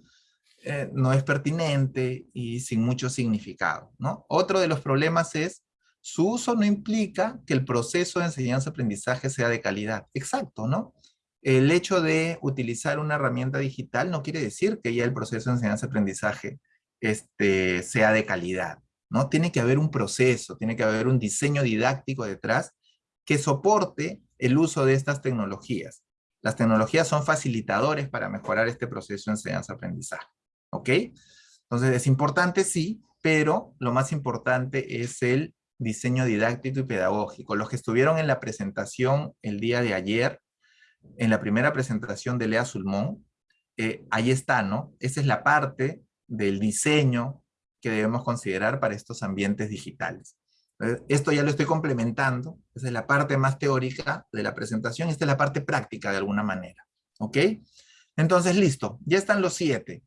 eh, no es pertinente y sin mucho significado. Otro de los problemas es, su uso no implica que el proceso de enseñanza-aprendizaje sea de calidad. Exacto, ¿no? El hecho de utilizar una herramienta digital no quiere decir que ya el proceso de enseñanza-aprendizaje este, sea de calidad, ¿no? Tiene que haber un proceso, tiene que haber un diseño didáctico detrás que soporte el uso de estas tecnologías. Las tecnologías son facilitadores para mejorar este proceso de enseñanza-aprendizaje. ¿Ok? Entonces es importante, sí, pero lo más importante es el diseño didáctico y pedagógico. Los que estuvieron en la presentación el día de ayer, en la primera presentación de Lea Sulmón, eh, ahí está, ¿no? Esa es la parte del diseño que debemos considerar para estos ambientes digitales. Eh, Esto ya lo estoy complementando, esa es la parte más teórica de la presentación, esta es la parte práctica de alguna manera, ¿ok? Entonces, listo, ya están los siete.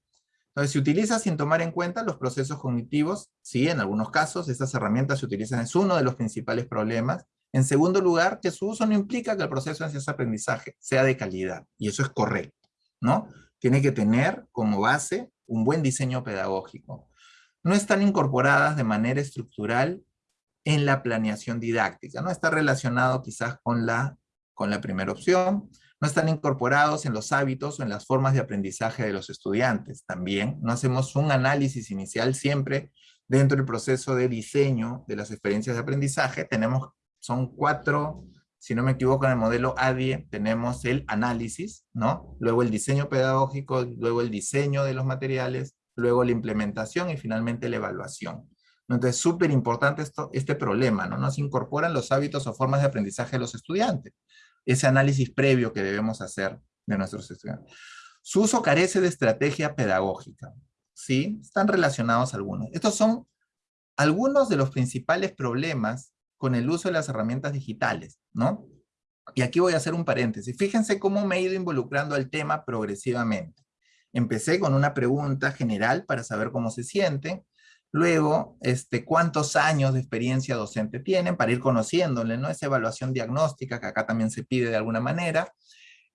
Entonces, se utiliza sin tomar en cuenta los procesos cognitivos, sí, en algunos casos estas herramientas se utilizan, es uno de los principales problemas. En segundo lugar, que su uso no implica que el proceso de aprendizaje sea de calidad, y eso es correcto, ¿no? Tiene que tener como base un buen diseño pedagógico. No están incorporadas de manera estructural en la planeación didáctica, ¿no? Está relacionado quizás con la, con la primera opción, no están incorporados en los hábitos o en las formas de aprendizaje de los estudiantes. También no hacemos un análisis inicial siempre dentro del proceso de diseño de las experiencias de aprendizaje. Tenemos, son cuatro, si no me equivoco en el modelo ADIE, tenemos el análisis, ¿no? Luego el diseño pedagógico, luego el diseño de los materiales, luego la implementación y finalmente la evaluación. Entonces, súper importante este problema, ¿no? Nos incorporan los hábitos o formas de aprendizaje de los estudiantes ese análisis previo que debemos hacer de nuestros estudiantes. Su uso carece de estrategia pedagógica. ¿Sí? Están relacionados algunos. Estos son algunos de los principales problemas con el uso de las herramientas digitales, ¿no? Y aquí voy a hacer un paréntesis. Fíjense cómo me he ido involucrando al tema progresivamente. Empecé con una pregunta general para saber cómo se sienten. Luego, este, cuántos años de experiencia docente tienen para ir conociéndole, ¿no? Esa evaluación diagnóstica que acá también se pide de alguna manera.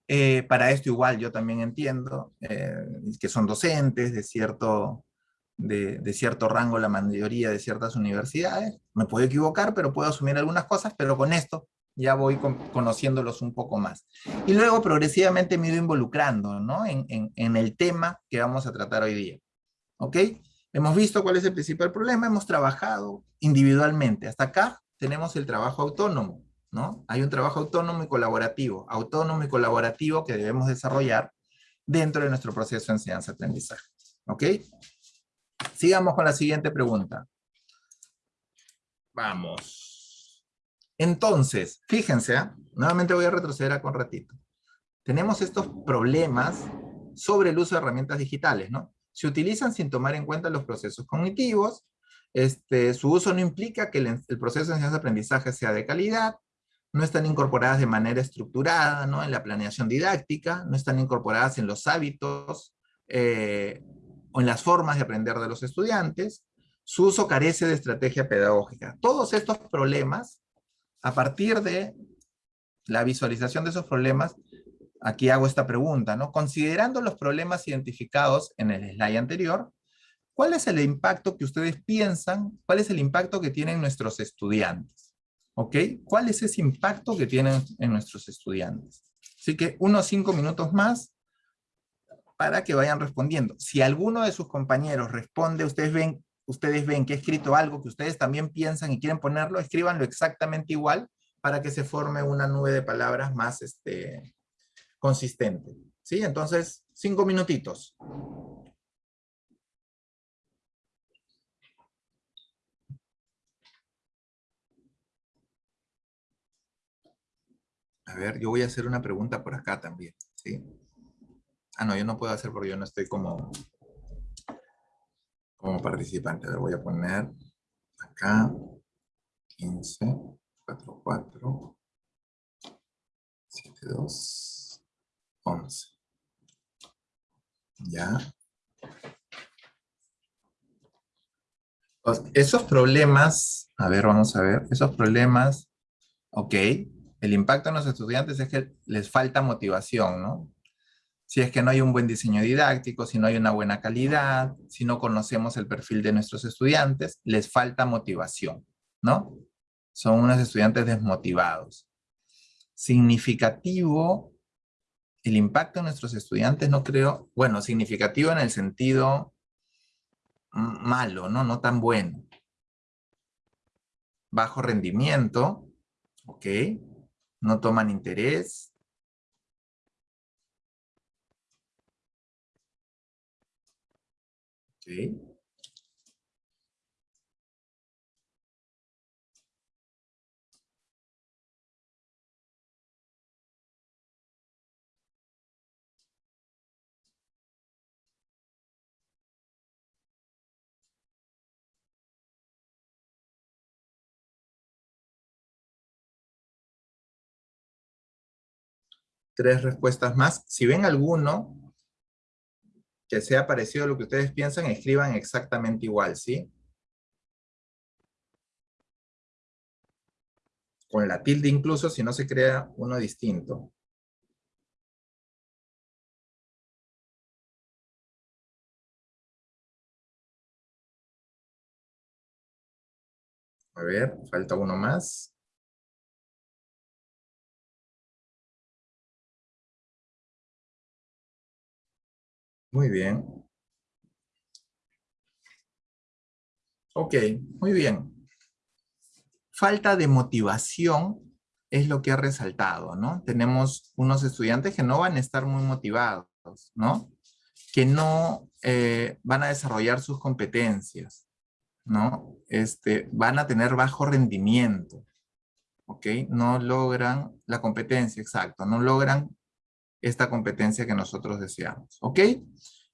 Eh, para esto igual yo también entiendo eh, que son docentes de cierto, de, cierto rango la mayoría de ciertas universidades. Me puedo equivocar, pero puedo asumir algunas cosas, pero con esto ya voy con, conociéndolos un poco más. Y luego progresivamente me he ido involucrando ¿no? en, en, en, el tema que vamos a tratar hoy día. ¿Ok? Hemos visto cuál es el principal problema, hemos trabajado individualmente. Hasta acá tenemos el trabajo autónomo, ¿no? Hay un trabajo autónomo y colaborativo, autónomo y colaborativo que debemos desarrollar dentro de nuestro proceso de enseñanza-aprendizaje. ¿Ok? Sigamos con la siguiente pregunta. Vamos. Entonces, fíjense, ¿eh? nuevamente voy a retroceder a un ratito. Tenemos estos problemas sobre el uso de herramientas digitales, ¿no? Se utilizan sin tomar en cuenta los procesos cognitivos, este, su uso no implica que el, proceso de enseñanza-aprendizaje sea de calidad, no están incorporadas de manera estructurada ¿no? en la planeación didáctica, no están incorporadas en los hábitos eh, o en las formas de aprender de los estudiantes, su uso carece de estrategia pedagógica. Todos estos problemas a partir de la visualización de esos problemas, aquí hago esta pregunta, ¿no? Considerando los problemas identificados en el slide anterior, ¿cuál es el impacto que ustedes piensan, cuál es el impacto que tienen nuestros estudiantes? ¿Ok? ¿Cuál es ese impacto que tienen en nuestros estudiantes? Así que unos cinco minutos más para que vayan respondiendo. Si alguno de sus compañeros responde, ustedes ven ustedes ven que he escrito algo que ustedes también piensan y quieren ponerlo, escríbanlo exactamente igual para que se forme una nube de palabras más este, consistente. ¿Sí? Entonces, cinco minutitos. A ver, yo voy a hacer una pregunta por acá también. ¿sí? Ah, no, yo no puedo hacer porque yo no estoy como como participante. Le voy a poner acá 15, 4, 4, 7, 2, 11. Ya. Esos problemas, a ver, vamos a ver, esos problemas, ok, el impacto en los estudiantes es que les falta motivación, ¿no? si es que no hay un buen diseño didáctico, si no hay una buena calidad, si no conocemos el perfil de nuestros estudiantes, les falta motivación, ¿no? Son unos estudiantes desmotivados. Significativo, el impacto en nuestros estudiantes no creo, bueno, significativo en el sentido malo, ¿no? No tan bueno. Bajo rendimiento, ¿ok? No toman interés, Tres respuestas más. Si ven alguno, que sea parecido a lo que ustedes piensan, escriban exactamente igual, ¿sí? Con la tilde incluso si no se crea uno distinto. A ver, falta uno más. Muy bien. Ok, muy bien. Falta de motivación es lo que ha resaltado, ¿no? Tenemos unos estudiantes que no van a estar muy motivados, ¿no? Que no eh, van a desarrollar sus competencias, ¿no? Este, van a tener bajo rendimiento, ¿ok? No logran la competencia, exacto, no logran esta competencia que nosotros deseamos. ¿Ok?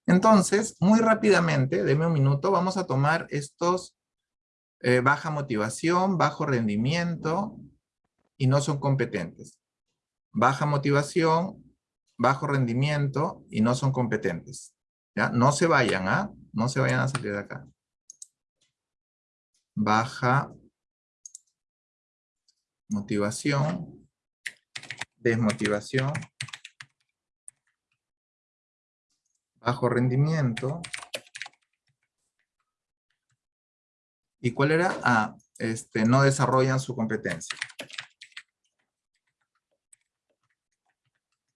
Entonces, muy rápidamente, deme un minuto, vamos a tomar estos eh, baja motivación, bajo rendimiento y no son competentes. Baja motivación, bajo rendimiento y no son competentes. ¿Ya? No se vayan, ¿ah? No se vayan a salir de acá. Baja motivación, desmotivación, bajo rendimiento. ¿Y cuál era? Ah, este, no desarrollan su competencia.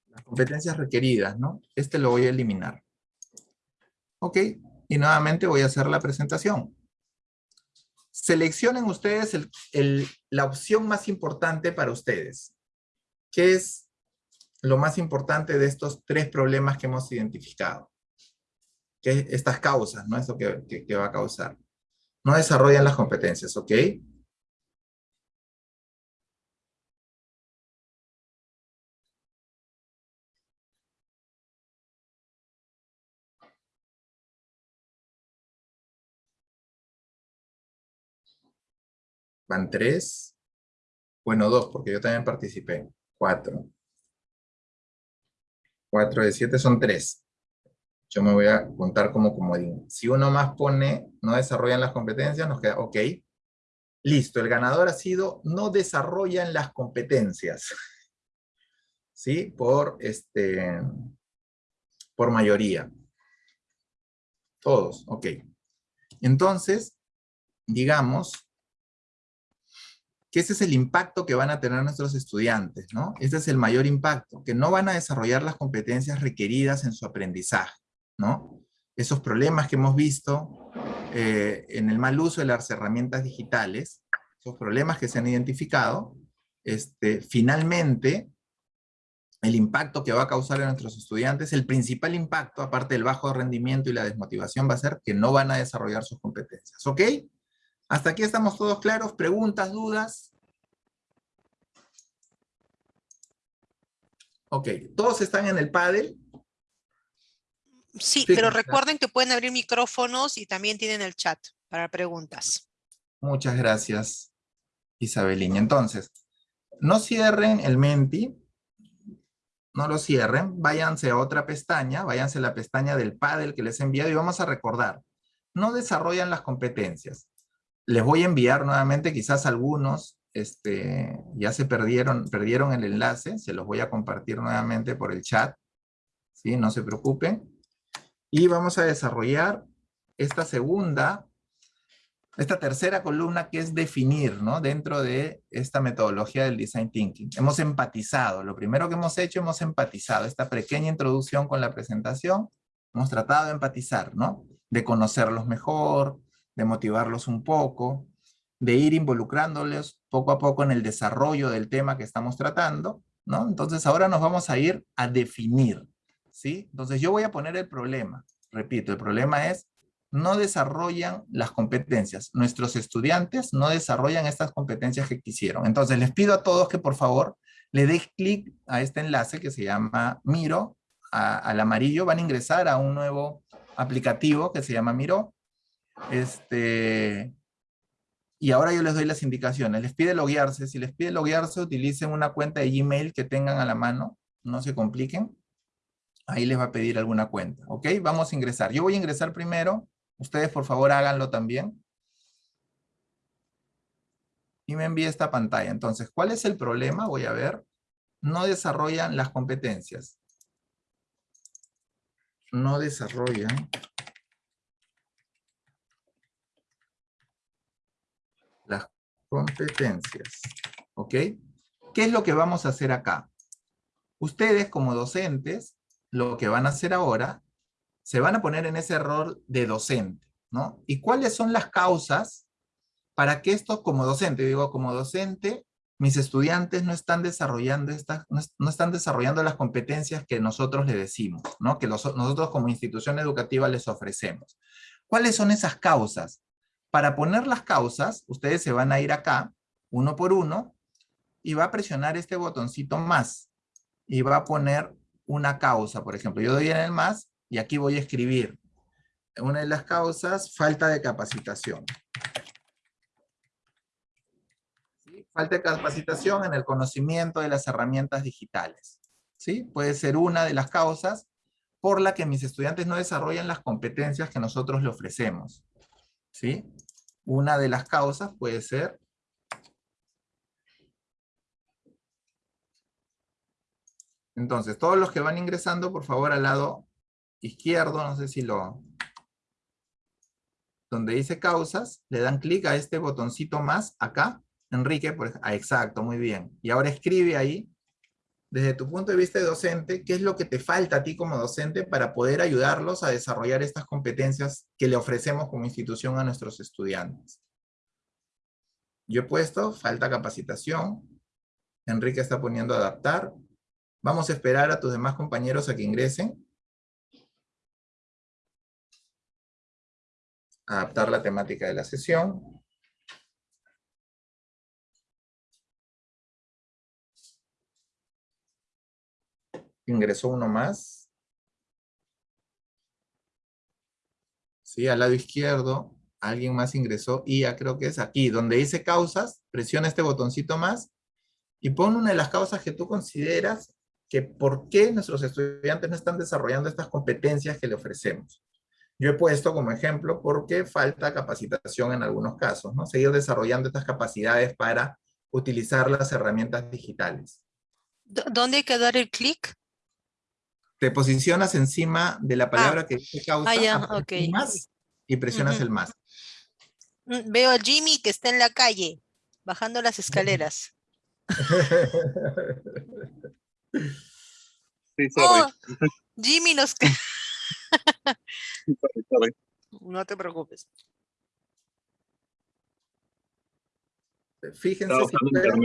Las competencias requeridas, ¿no? Este lo voy a eliminar. Ok, y nuevamente voy a hacer la presentación. Seleccionen ustedes la opción más importante para ustedes. ¿Qué es lo más importante de estos tres problemas que hemos identificado? Que estas causas, ¿no? Eso que, que, va a causar. No desarrollan las competencias, ¿ok? Van tres. Bueno, dos, porque yo también participé. Cuatro. Cuatro de siete son tres yo me voy a contar como comodín. Si uno más pone, no desarrollan las competencias, nos queda, ok. Listo, el ganador ha sido, no desarrollan las competencias. [laughs] ¿Sí? Por, este, por mayoría. Todos, ok. Entonces, digamos que ese es el impacto que van a tener nuestros estudiantes, ¿no? Este es el mayor impacto, que no van a desarrollar las competencias requeridas en su aprendizaje. ¿No? Esos problemas que hemos visto eh, en el mal uso de las herramientas digitales, esos problemas que se han identificado, este, finalmente, el impacto que va a causar en nuestros estudiantes, el principal impacto, aparte del bajo rendimiento y la desmotivación, va a ser que no van a desarrollar sus competencias. ¿Ok? Hasta aquí estamos todos claros. ¿Preguntas, dudas? Ok, todos están en el paddle. Sí, pero recuerden que pueden abrir micrófonos y también tienen el chat para preguntas. Muchas gracias, Isabelín. Entonces, no cierren el Menti, no lo cierren, váyanse a otra pestaña, váyanse a la pestaña del paddle que les he enviado y vamos a recordar. No desarrollan las competencias. Les voy a enviar nuevamente, quizás algunos este, ya se perdieron, perdieron el enlace, se los voy a compartir nuevamente por el chat. ¿sí? No se preocupen. Y vamos a desarrollar esta segunda, esta tercera columna que es definir, ¿no? Dentro de esta metodología del Design Thinking. Hemos empatizado, lo primero que hemos hecho, hemos empatizado. Esta pequeña introducción con la presentación, hemos tratado de empatizar, ¿no? De conocerlos mejor, de motivarlos un poco, de ir involucrándoles poco a poco en el desarrollo del tema que estamos tratando, ¿no? Entonces ahora nos vamos a ir a definir, Entonces yo voy a poner el problema. Repito, el problema es no desarrollan las competencias. Nuestros estudiantes no desarrollan estas competencias que quisieron. Entonces les pido a todos que por favor le den clic a este enlace que se llama Miro, al amarillo. Van a ingresar a un nuevo aplicativo que se llama Miro. Este, y ahora yo les doy las indicaciones. Les pide loguearse. Si les pide loguearse, utilicen una cuenta de Gmail que tengan a la mano. No se compliquen ahí les va a pedir alguna cuenta, ¿ok? Vamos a ingresar. Yo voy a ingresar primero, ustedes por favor háganlo también. Y me envía esta pantalla. Entonces, ¿cuál es el problema? Voy a ver. No desarrollan las competencias. No desarrollan las competencias. ¿Ok? ¿Qué es lo que vamos a hacer acá? Ustedes como docentes lo que van a hacer ahora, se van a poner en ese error de docente, ¿no? ¿Y cuáles son las causas para que esto como docente, digo como docente, mis estudiantes no están desarrollando estas, no, están desarrollando las competencias que nosotros les decimos, ¿no? Que nosotros como institución educativa les ofrecemos. ¿Cuáles son esas causas? Para poner las causas, ustedes se van a ir acá, uno por uno, y va a presionar este botoncito más, y va a poner una causa, por ejemplo. Yo doy en el más y aquí voy a escribir una de las causas, falta de capacitación. Falta de capacitación en el conocimiento de las herramientas digitales. ¿Sí? Puede ser una de las causas por la que mis estudiantes no desarrollan las competencias que nosotros le ofrecemos. ¿Sí? Una de las causas puede ser Entonces, todos los que van ingresando, por favor, al lado izquierdo, no sé si lo... Donde dice causas, le dan clic a este botoncito más, acá, Enrique, por. Ah, exacto, muy bien. Y ahora escribe ahí, desde tu punto de vista de docente, qué es lo que te falta a ti como docente para poder ayudarlos a desarrollar estas competencias que le ofrecemos como institución a nuestros estudiantes. Yo he puesto, falta capacitación. Enrique está poniendo adaptar. Vamos a esperar a tus demás compañeros a que ingresen. Adaptar la temática de la sesión. Ingresó uno más. Sí, al lado izquierdo, alguien más ingresó y ya creo que es aquí, donde dice causas, presiona este botoncito más y pon una de las causas que tú consideras que por qué nuestros estudiantes no están desarrollando estas competencias que le ofrecemos. Yo he puesto como ejemplo porque falta capacitación en algunos casos, ¿no? Seguir desarrollando estas capacidades para utilizar las herramientas digitales. ¿Dónde hay que dar el clic? Te posicionas encima de la palabra Ah. que dice causa, Ah, ya, aprietas ok. más y presionas Ujú. el más. Mm, Veo a Jimmy que está en la calle, bajando las escaleras. [laughs] Sí, sorry, Oh, Jimmy nos... sorry, sorry. No te preocupes. Fíjense si fuera-.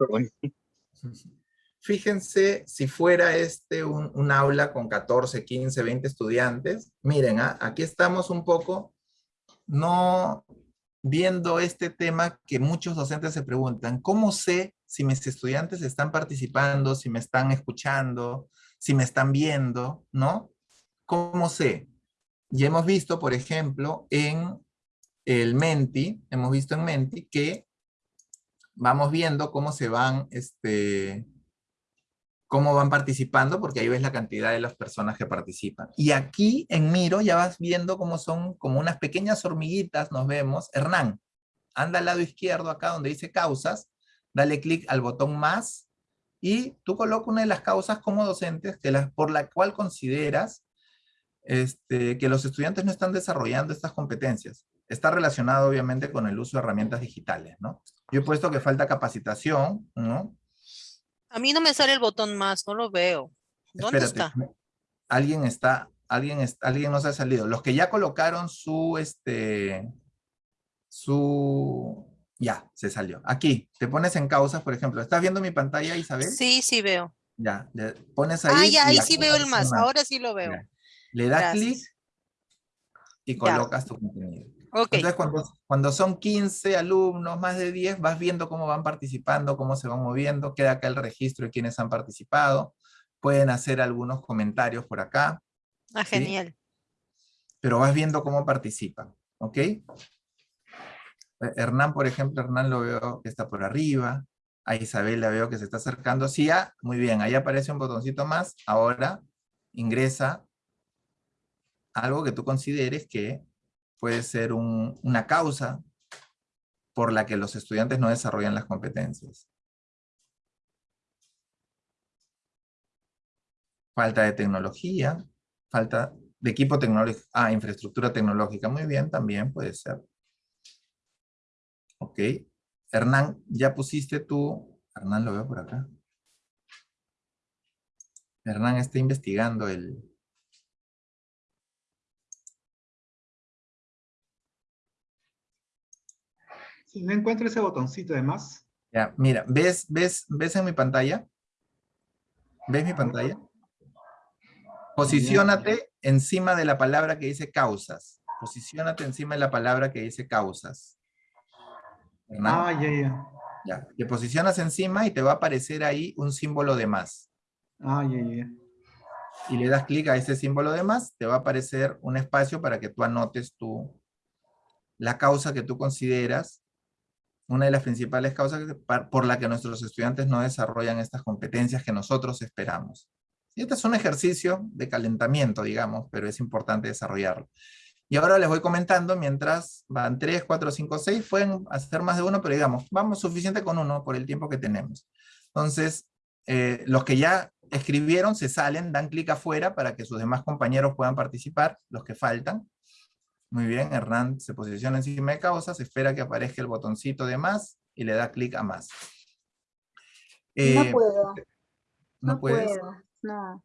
[laughs] Fíjense si fuera este un, un aula con 14, 15, 20 estudiantes. Miren, ah, aquí estamos un poco no viendo este tema que muchos docentes se preguntan. ¿Cómo sé si mis estudiantes están participando, si me están escuchando, si me están viendo? ¿No? ¿Cómo sé? Y hemos visto, por ejemplo, en el Menti, hemos visto en Menti que vamos viendo cómo se van, este, cómo van participando, porque ahí ves la cantidad de las personas que participan. Y aquí en Miro ya vas viendo cómo son como unas pequeñas hormiguitas, nos vemos. Hernán, anda al lado izquierdo acá donde dice causas, dale clic al botón más, y tú coloca una de las causas como docentes que la, por la cual consideras este, que los estudiantes no están desarrollando estas competencias. Está relacionado obviamente con el uso de herramientas digitales, ¿no? Yo he puesto que falta capacitación, ¿no? A mí no me sale el botón más, no lo veo. ¿Dónde Espérate, está? Alguien está, alguien, es- alguien nos ha salido. Los que ya colocaron su, este, su, ya, se salió. Aquí, te pones en causas, por ejemplo. ¿Estás viendo mi pantalla, Isabel? Sí, sí veo. Ya, le pones ahí. Ah, ya, ahí sí veo el más. una- Ahora sí lo veo. Ya. Le das clic y colocas tu contenido. Ok, Entonces, cuando, cuando son 15 alumnos, más de 10, vas viendo cómo van participando, cómo se van moviendo, queda acá el registro de quienes han participado, pueden hacer algunos comentarios por acá, ah, ¿sí? genial. pero vas viendo cómo participan, ¿ok? Eh, Hernán, por ejemplo, Hernán lo veo que está por arriba, a Isabel la veo que se está acercando, sí, ah, muy bien, ahí aparece un botoncito más, ahora ingresa algo que tú consideres que puede ser un- una causa por la que los estudiantes no desarrollan las competencias. Falta de tecnología, falta de equipo tecnológico, ah, infraestructura tecnológica, muy bien, también puede ser. Ok, Hernán, ya pusiste tú, Hernán lo veo por acá. Hernán está investigando el, Si no encuentro ese botoncito de más, Ya, mira, ¿ves, ves, ¿ves en mi pantalla? ¿Ves mi pantalla? Posiciónate encima de la palabra que dice causas. Posiciónate encima de la palabra que dice causas. Ah, ya, ya, ya. Te posicionas encima y te va a aparecer ahí un símbolo de más. ah, ya, ya. y le das clic a ese símbolo de más, te va a aparecer un espacio para que tú anotes tu, la causa que tú consideras una de las principales causas por la que nuestros estudiantes no desarrollan estas competencias que nosotros esperamos. Y este es un ejercicio de calentamiento, digamos, pero es importante desarrollarlo. Y ahora les voy comentando, mientras van 3, 4, 5, 6, pueden hacer más de uno, pero digamos, vamos suficiente con uno por el tiempo que tenemos. Entonces, eh, los que ya escribieron se salen, dan clic afuera para que sus demás compañeros puedan participar, los que faltan. Muy bien, Hernán se posiciona encima de causas, espera que aparezca el botoncito de más y le da clic a más. no Eh, puedo. ¿No, No puedes? puedo. No.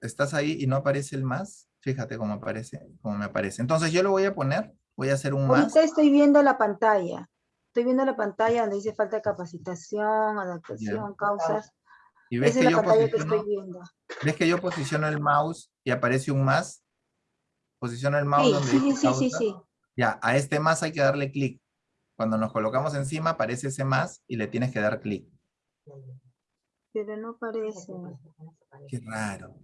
¿Estás ahí y no aparece el más? Fíjate cómo aparece, cómo me aparece. Entonces yo lo voy a poner, voy a hacer un más. Ahorita estoy viendo la pantalla. Estoy viendo la pantalla donde dice falta de capacitación, adaptación, causas. Y ves Esa es que, la yo pantalla que posiciono, estoy viendo. ves que yo posiciono el mouse y aparece un más. Posiciono el mouse Sí, donde sí, dice sí, sí, sí. Ya, a este más hay que darle clic. Cuando nos colocamos encima aparece ese más y le tienes que dar clic. Pero no aparece. Qué raro.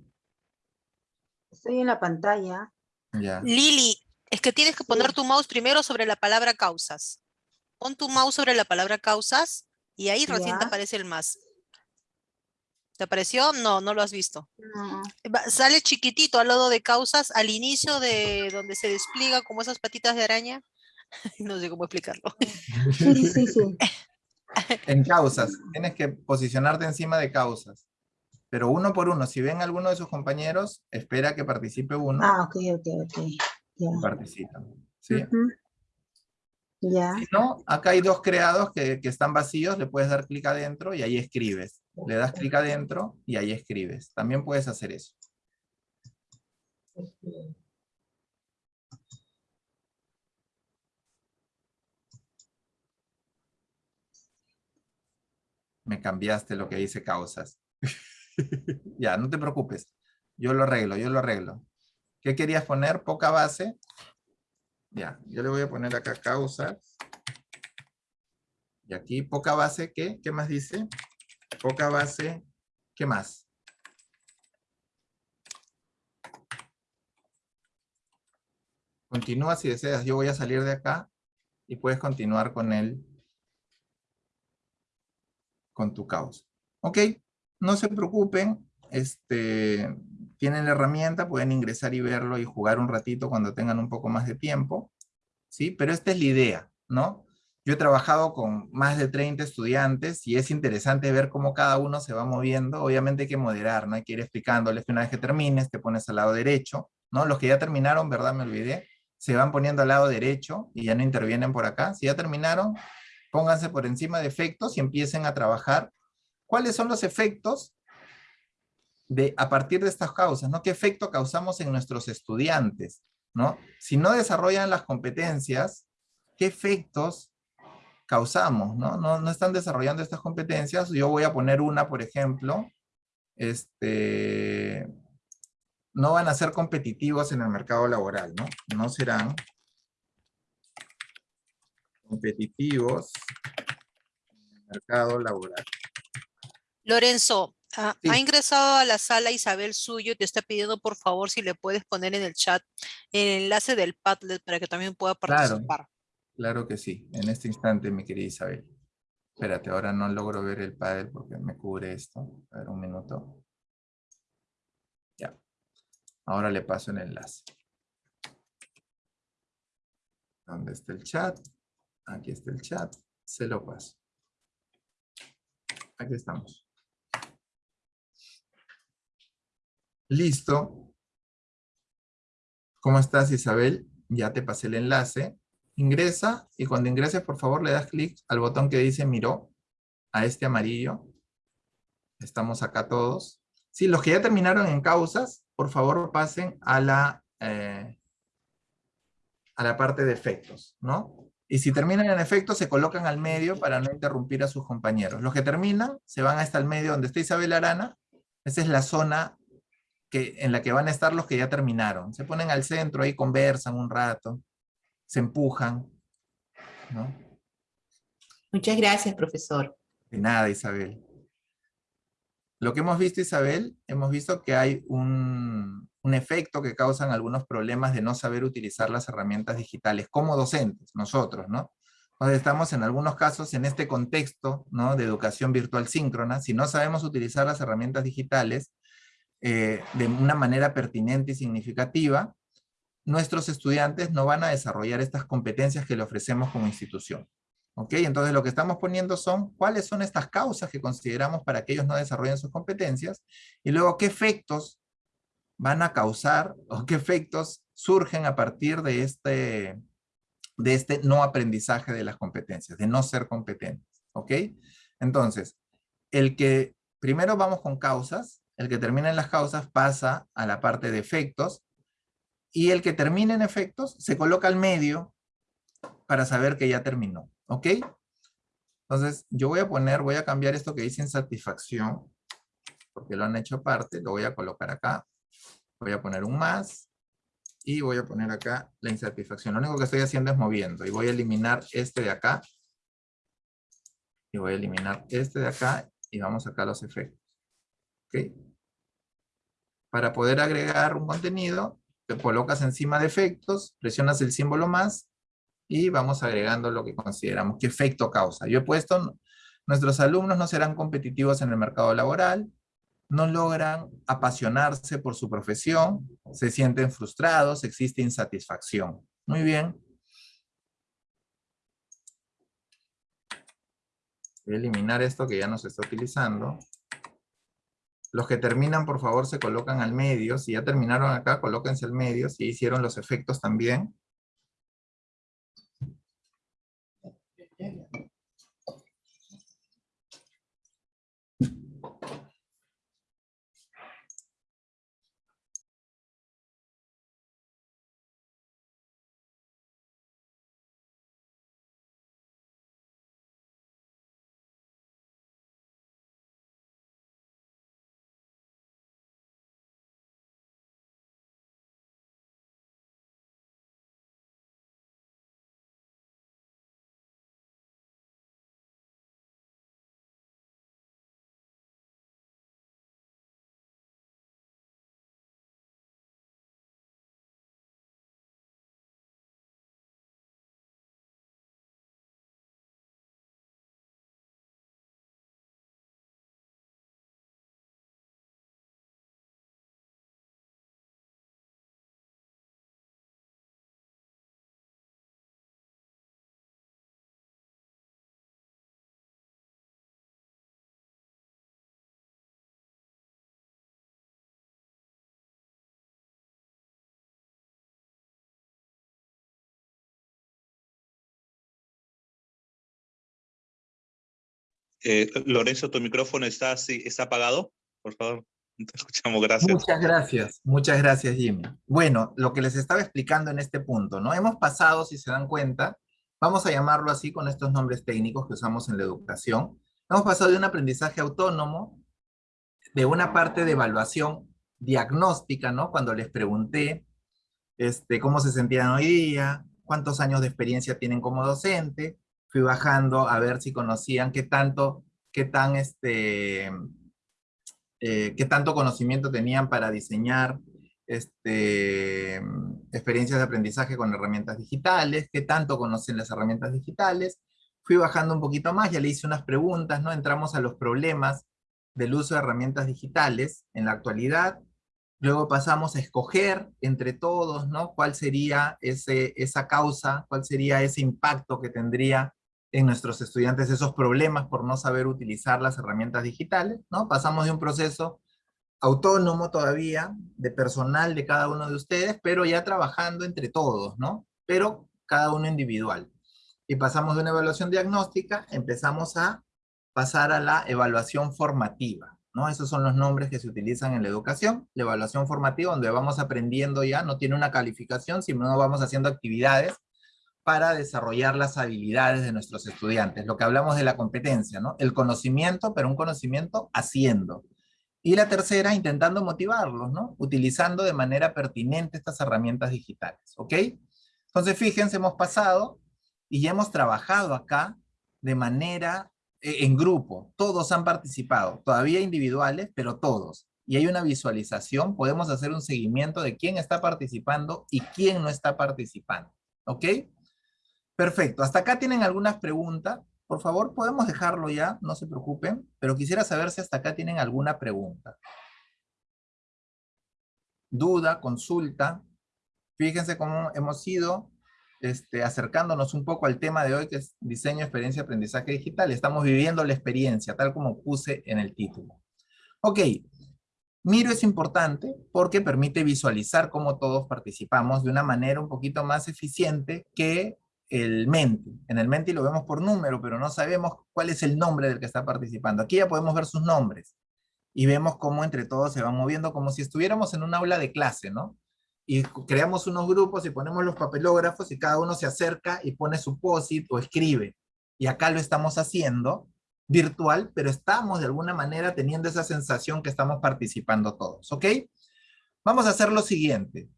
Estoy en la pantalla. Ya. Lili, es que tienes que poner tu mouse primero sobre la palabra causas. Pon tu mouse sobre la palabra causas y ahí recién te aparece el más. ¿Te apareció? No, no lo has visto. No. Sale chiquitito al lado de causas, al inicio de donde se despliega como esas patitas de araña. [laughs] No sé cómo explicarlo. Sí, sí, sí. [laughs] En causas. Tienes que posicionarte encima de causas. Pero uno por uno. Si ven alguno de sus compañeros, espera que participe uno Ah, ok, ok, ok. Ya. y participan. ¿sí? Ya. Si no, acá hay dos creados que, que están vacíos, le puedes dar clic adentro y ahí escribes. Le das clic adentro y ahí escribes. También puedes hacer eso. Me cambiaste lo que dice causas. [laughs] [laughs] ya, no te preocupes. Yo lo arreglo, yo lo arreglo. ¿Qué querías poner? Poca base. Ya, yo le voy a poner acá causas. Y aquí poca base, ¿qué? ¿Qué más dice? Poca base, ¿qué más? Continúa si deseas, yo voy a salir de acá y puedes continuar con él, con tu causa. Ok, no se preocupen, este, tienen la herramienta, pueden ingresar y verlo y jugar un ratito cuando tengan un poco más de tiempo, ¿sí? Pero esta es la idea, ¿no? Yo he trabajado con más de 30 estudiantes y es interesante ver cómo cada uno se va moviendo. Obviamente hay que moderar, ¿no? Hay que ir explicándoles que una vez que termines te pones al lado derecho, ¿no? Los que ya terminaron, ¿verdad? Me olvidé. Se van poniendo al lado derecho y ya no intervienen por acá. Si ya terminaron, pónganse por encima de efectos y empiecen a trabajar. ¿Cuáles son los efectos de, a partir de estas causas, ¿no? ¿Qué efecto causamos en nuestros estudiantes, ¿no? Si no desarrollan las competencias, ¿qué efectos causamos, ¿no? No, no están desarrollando estas competencias. Yo voy a poner una, por ejemplo, este, no van a ser competitivos en el mercado laboral, ¿no? No serán competitivos en el mercado laboral. Lorenzo, ah, Sí. ha ingresado a la sala Isabel Suyo y te está pidiendo por favor si le puedes poner en el chat el enlace del Padlet para que también pueda Claro. participar. Claro que sí, en este instante, mi querida Isabel. Espérate, ahora no logro ver el paddle porque me cubre esto. A ver, un minuto. Ya. Ahora le paso el enlace. ¿Dónde está el chat? Aquí está el chat. Se lo paso. Aquí estamos. Listo. ¿Cómo estás, Isabel? Ya te pasé el enlace. Ingresa y cuando ingreses, por favor, le das clic al botón que dice Miró, a este amarillo. Estamos acá todos. Sí, los que ya terminaron en causas, por favor pasen a la, eh, a la parte de efectos, ¿no? Y si terminan en efectos, se colocan al medio para no interrumpir a sus compañeros. Los que terminan, se van hasta el medio donde está Isabel Arana. Esa es la zona que, en la que van a estar los que ya terminaron. Se ponen al centro, ahí conversan un rato, se empujan, ¿no? Muchas gracias, profesor. De nada, Isabel. Lo que hemos visto, Isabel, hemos visto que hay un, un efecto que causan algunos problemas de no saber utilizar las herramientas digitales como docentes, nosotros, ¿no? Entonces estamos en algunos casos en este contexto ¿no? de educación virtual síncrona, si no sabemos utilizar las herramientas digitales eh, de una manera pertinente y significativa, nuestros estudiantes no van a desarrollar estas competencias que le ofrecemos como institución. ¿Ok? Entonces lo que estamos poniendo son cuáles son estas causas que consideramos para que ellos no desarrollen sus competencias y luego qué efectos van a causar o qué efectos surgen a partir de este, de este no aprendizaje de las competencias, de no ser competentes. ¿Ok? Entonces, el que primero vamos con causas, el que termina en las causas pasa a la parte de efectos y el que termina en efectos se coloca al medio para saber que ya terminó. ¿Ok? Entonces, yo voy a poner, voy a cambiar esto que dice insatisfacción, porque lo han hecho aparte, lo voy a colocar acá. Voy a poner un más, y voy a poner acá la insatisfacción. Lo único que estoy haciendo es moviendo, y voy a eliminar este de acá, y voy a eliminar este de acá, y vamos acá a los efectos. ¿Ok? Para poder agregar un contenido, te colocas encima de efectos, presionas el símbolo más, y vamos agregando lo que consideramos que efecto causa. Yo he puesto, nuestros alumnos no serán competitivos en el mercado laboral, no logran apasionarse por su profesión, se sienten frustrados, existe insatisfacción. Muy bien. Voy a eliminar esto que ya no se está utilizando. Los que terminan, por favor, se colocan al medio. Si ya terminaron acá, colóquense al medio. Si hicieron los efectos también. Eh, Lorenzo, tu micrófono está, está apagado, por favor. Te escuchamos, gracias. Muchas gracias, muchas gracias Jimmy. Bueno, lo que les estaba explicando en este punto, ¿no? Hemos pasado, si se dan cuenta, vamos a llamarlo así con estos nombres técnicos que usamos en la educación, hemos pasado de un aprendizaje autónomo, de una parte de evaluación diagnóstica, ¿no? Cuando les pregunté este, cómo se sentían hoy día, cuántos años de experiencia tienen como docente, fui bajando a ver si conocían qué tanto, qué tan este, eh, qué tanto conocimiento tenían para diseñar este, experiencias de aprendizaje con herramientas digitales, qué tanto conocen las herramientas digitales. Fui bajando un poquito más, ya le hice unas preguntas, ¿no? Entramos a los problemas del uso de herramientas digitales en la actualidad. Luego pasamos a escoger entre todos, ¿no? ¿Cuál sería ese, esa causa, cuál sería ese impacto que tendría en nuestros estudiantes esos problemas por no saber utilizar las herramientas digitales, ¿no? Pasamos de un proceso autónomo todavía, de personal de cada uno de ustedes, pero ya trabajando entre todos, ¿no? Pero cada uno individual. Y pasamos de una evaluación diagnóstica, empezamos a pasar a la evaluación formativa, ¿no? Esos son los nombres que se utilizan en la educación. La evaluación formativa, donde vamos aprendiendo ya, no tiene una calificación, sino vamos haciendo actividades para desarrollar las habilidades de nuestros estudiantes. Lo que hablamos de la competencia, ¿no? El conocimiento, pero un conocimiento haciendo. Y la tercera, intentando motivarlos, ¿no? Utilizando de manera pertinente estas herramientas digitales, ¿ok? Entonces, fíjense, hemos pasado y ya hemos trabajado acá de manera e, en grupo, todos han participado, todavía individuales, pero todos. Y hay una visualización, podemos hacer un seguimiento de quién está participando y quién no está participando. ¿Ok? Perfecto. ¿Hasta acá tienen algunas preguntas? Por favor, podemos dejarlo ya, no se preocupen, pero quisiera saber si hasta acá tienen alguna pregunta. Duda, consulta. Fíjense cómo hemos ido este, acercándonos un poco al tema de hoy, que es diseño, experiencia, aprendizaje digital. Estamos viviendo la experiencia, tal como puse en el título. Ok, Miro es importante porque permite visualizar cómo todos participamos de una manera un poquito más eficiente que el Menti. En el Menti lo vemos por número, pero no sabemos cuál es el nombre del que está participando. Aquí ya podemos ver sus nombres y vemos cómo entre todos se van moviendo como si estuviéramos en un aula de clase, ¿no? Y creamos unos grupos y ponemos los papelógrafos y cada uno se acerca y pone su posit o escribe. Y acá lo estamos haciendo virtual, pero estamos de alguna manera teniendo esa sensación que estamos participando todos, ¿ok? Vamos a hacer lo siguiente.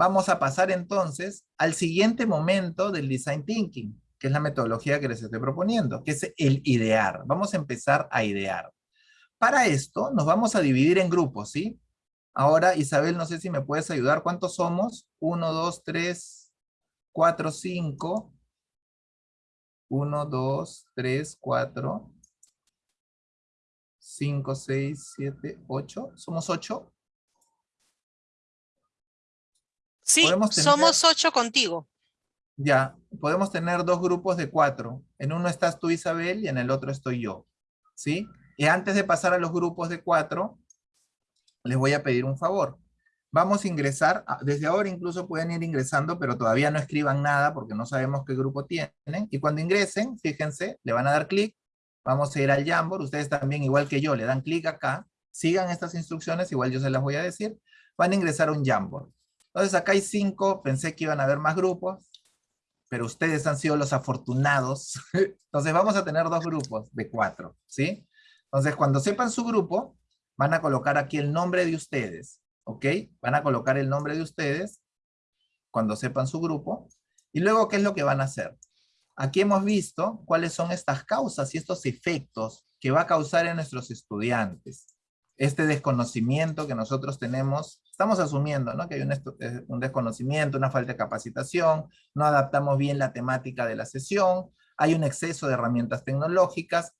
Vamos a pasar entonces al siguiente momento del Design Thinking, que es la metodología que les estoy proponiendo, que es el idear. Vamos a empezar a idear. Para esto nos vamos a dividir en grupos, ¿sí? Ahora, Isabel, no sé si me puedes ayudar. ¿Cuántos somos? Uno, dos, tres, cuatro, cinco. Uno, dos, tres, cuatro. Cinco, seis, siete, ocho. ¿Somos ocho? Sí, somos ocho contigo. Ya, podemos tener dos grupos de cuatro. En uno estás tú, Isabel, y en el otro estoy yo. ¿Sí? Y antes de pasar a los grupos de cuatro, les voy a pedir un favor. Vamos a ingresar, desde ahora incluso pueden ir ingresando, pero todavía no escriban nada porque no sabemos qué grupo tienen. Y cuando ingresen, fíjense, le van a dar clic, vamos a ir al Jamboard, ustedes también igual que yo, le dan clic acá, sigan estas instrucciones, igual yo se las voy a decir, van a ingresar a un Jamboard. Entonces acá hay cinco, pensé que iban a haber más grupos, pero ustedes han sido los afortunados. [laughs] Entonces vamos a tener dos grupos de cuatro, ¿sí? Entonces cuando sepan su grupo, van a colocar aquí el nombre de ustedes, ¿ok? Van a colocar el nombre de ustedes cuando sepan su grupo. Y luego, ¿qué es lo que van a hacer? Aquí hemos visto cuáles son estas causas y estos efectos que va a causar en nuestros estudiantes. Este desconocimiento que nosotros tenemos estamos asumiendo ¿no? que hay eh, un, desconocimiento, una falta de capacitación, no adaptamos bien la temática de la sesión, hay un exceso de herramientas tecnológicas.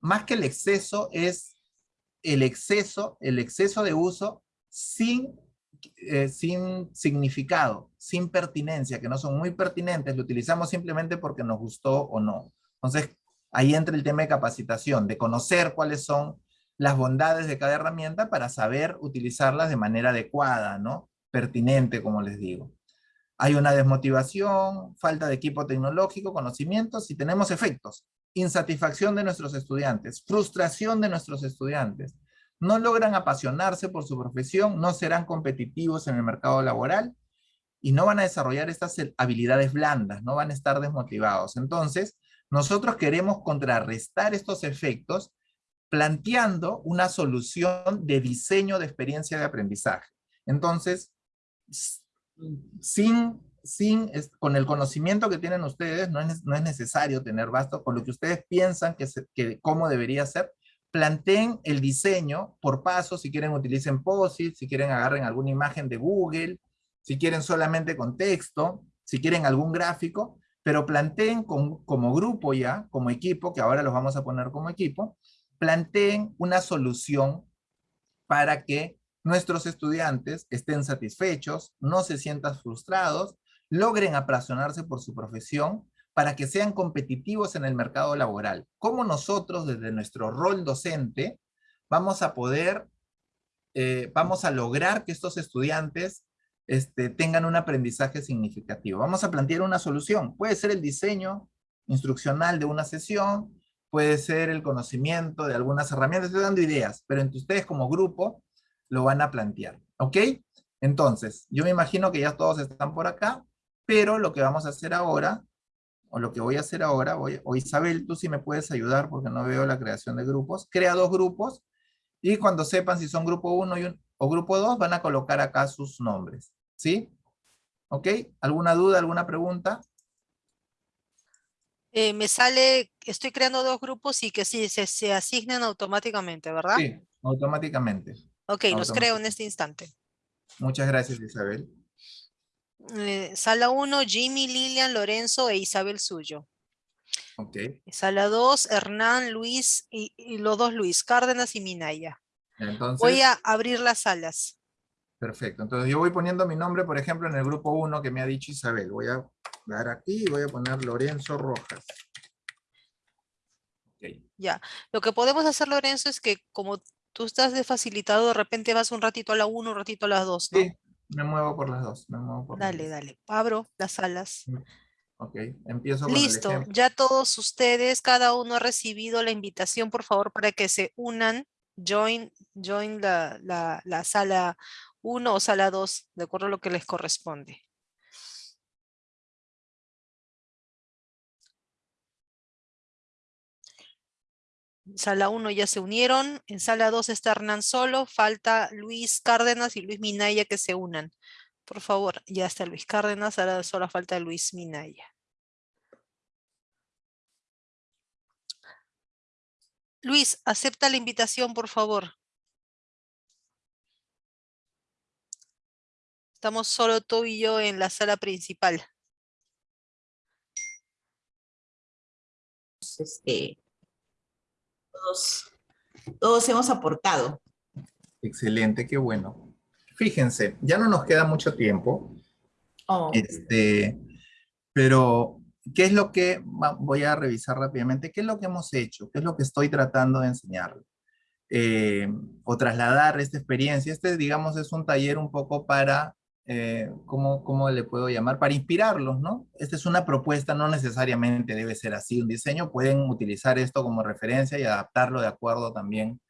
Más que el exceso es el exceso, el exceso de uso sin, eh, sin significado, sin pertinencia, que no son muy pertinentes, lo utilizamos simplemente porque nos gustó o no. Entonces, ahí entra el tema de capacitación, de conocer cuáles son las bondades de cada herramienta para saber utilizarlas de manera adecuada, ¿no? Pertinente, como les digo. Hay una desmotivación, falta de equipo tecnológico, conocimientos y tenemos efectos. Insatisfacción de nuestros estudiantes, frustración de nuestros estudiantes. No logran apasionarse por su profesión, no serán competitivos en el mercado laboral y no van a desarrollar estas habilidades blandas, no van a estar desmotivados. Entonces, nosotros queremos contrarrestar estos efectos planteando una solución de diseño de experiencia de aprendizaje. Entonces, sin, sin, con el conocimiento que tienen ustedes, no es, no es necesario tener basto, con lo que ustedes piensan que, que cómo debería ser, planteen el diseño por pasos, si quieren utilicen POSIT, si quieren agarren alguna imagen de Google, si quieren solamente con texto, si quieren algún gráfico, pero planteen como grupo ya, como equipo, que ahora los vamos a poner como equipo, planteen una solución para que nuestros estudiantes estén satisfechos, no se sientan frustrados, logren apasionarse por su profesión, para que sean competitivos en el mercado laboral. ¿Cómo nosotros, desde nuestro rol docente, vamos a poder, eh, vamos a lograr que estos estudiantes este, tengan un aprendizaje significativo? Vamos a plantear una solución. Puede ser el diseño instruccional de una sesión, puede ser el conocimiento de algunas herramientas, estoy dando ideas, pero entre ustedes como grupo lo van a plantear, ¿ok? Entonces, yo me imagino que ya todos están por acá, pero lo que vamos a hacer ahora, o lo que voy a hacer ahora, o Isabel, tú sí me puedes ayudar porque no veo la creación de grupos, crea dos grupos, y cuando sepan si son grupo 1 y o grupo 2, van a colocar acá sus nombres, ¿sí? ¿Ok? ¿Alguna duda, alguna pregunta? Eh, me sale, estoy creando dos grupos y que sí, se, se asignan automáticamente, ¿verdad? Sí, automáticamente. Ok, los creo en este instante. Muchas gracias, Isabel. Eh, sala 1, Jimmy, Lilian, Lorenzo e Isabel Suyo. Ok, Sala 2, Hernán, Luis y, y los dos Luis, Cárdenas y Minaya. entonces... Voy a abrir las salas. Perfecto. Entonces yo voy poniendo mi nombre, por ejemplo, en el grupo 1 que me ha dicho Isabel. Voy a dar aquí y voy a poner Lorenzo Rojas. Ya. Lo que podemos hacer, Lorenzo, es que como tú estás de facilitado, de repente vas un ratito a la 1, un ratito a las 2, ¿no? Sí, me muevo por las dos. Me muevo por las Dale, dos. dale. Abro las salas. Ok, empiezo con Listo. Ya todos ustedes, cada uno ha recibido la invitación, por favor, para que se unan. Join, join la, la, la sala 1 o sala 2, de acuerdo a lo que les corresponde. Sala 1 ya se unieron. En sala 2 está Hernán solo. Falta Luis Cárdenas y Luis Minaya que se unan. Por favor, ya está Luis Cárdenas. Ahora solo falta Luis Minaya. Luis, acepta la invitación, por favor. Estamos solo tú y yo en la sala principal. este, todos, todos hemos aportado. Excelente, qué bueno. Fíjense, ya no nos queda mucho tiempo. Oh, Este, pero, ¿qué es lo que, voy a revisar rápidamente, qué es lo que hemos hecho? ¿Qué es lo que estoy tratando de enseñarle? Eh, o trasladar esta experiencia. Este, digamos, es un taller un poco para, eh, ¿cómo, ¿cómo le puedo llamar? Para inspirarlos, ¿no? Esta es una propuesta, no necesariamente debe ser así un diseño, pueden utilizar esto como referencia y adaptarlo de acuerdo también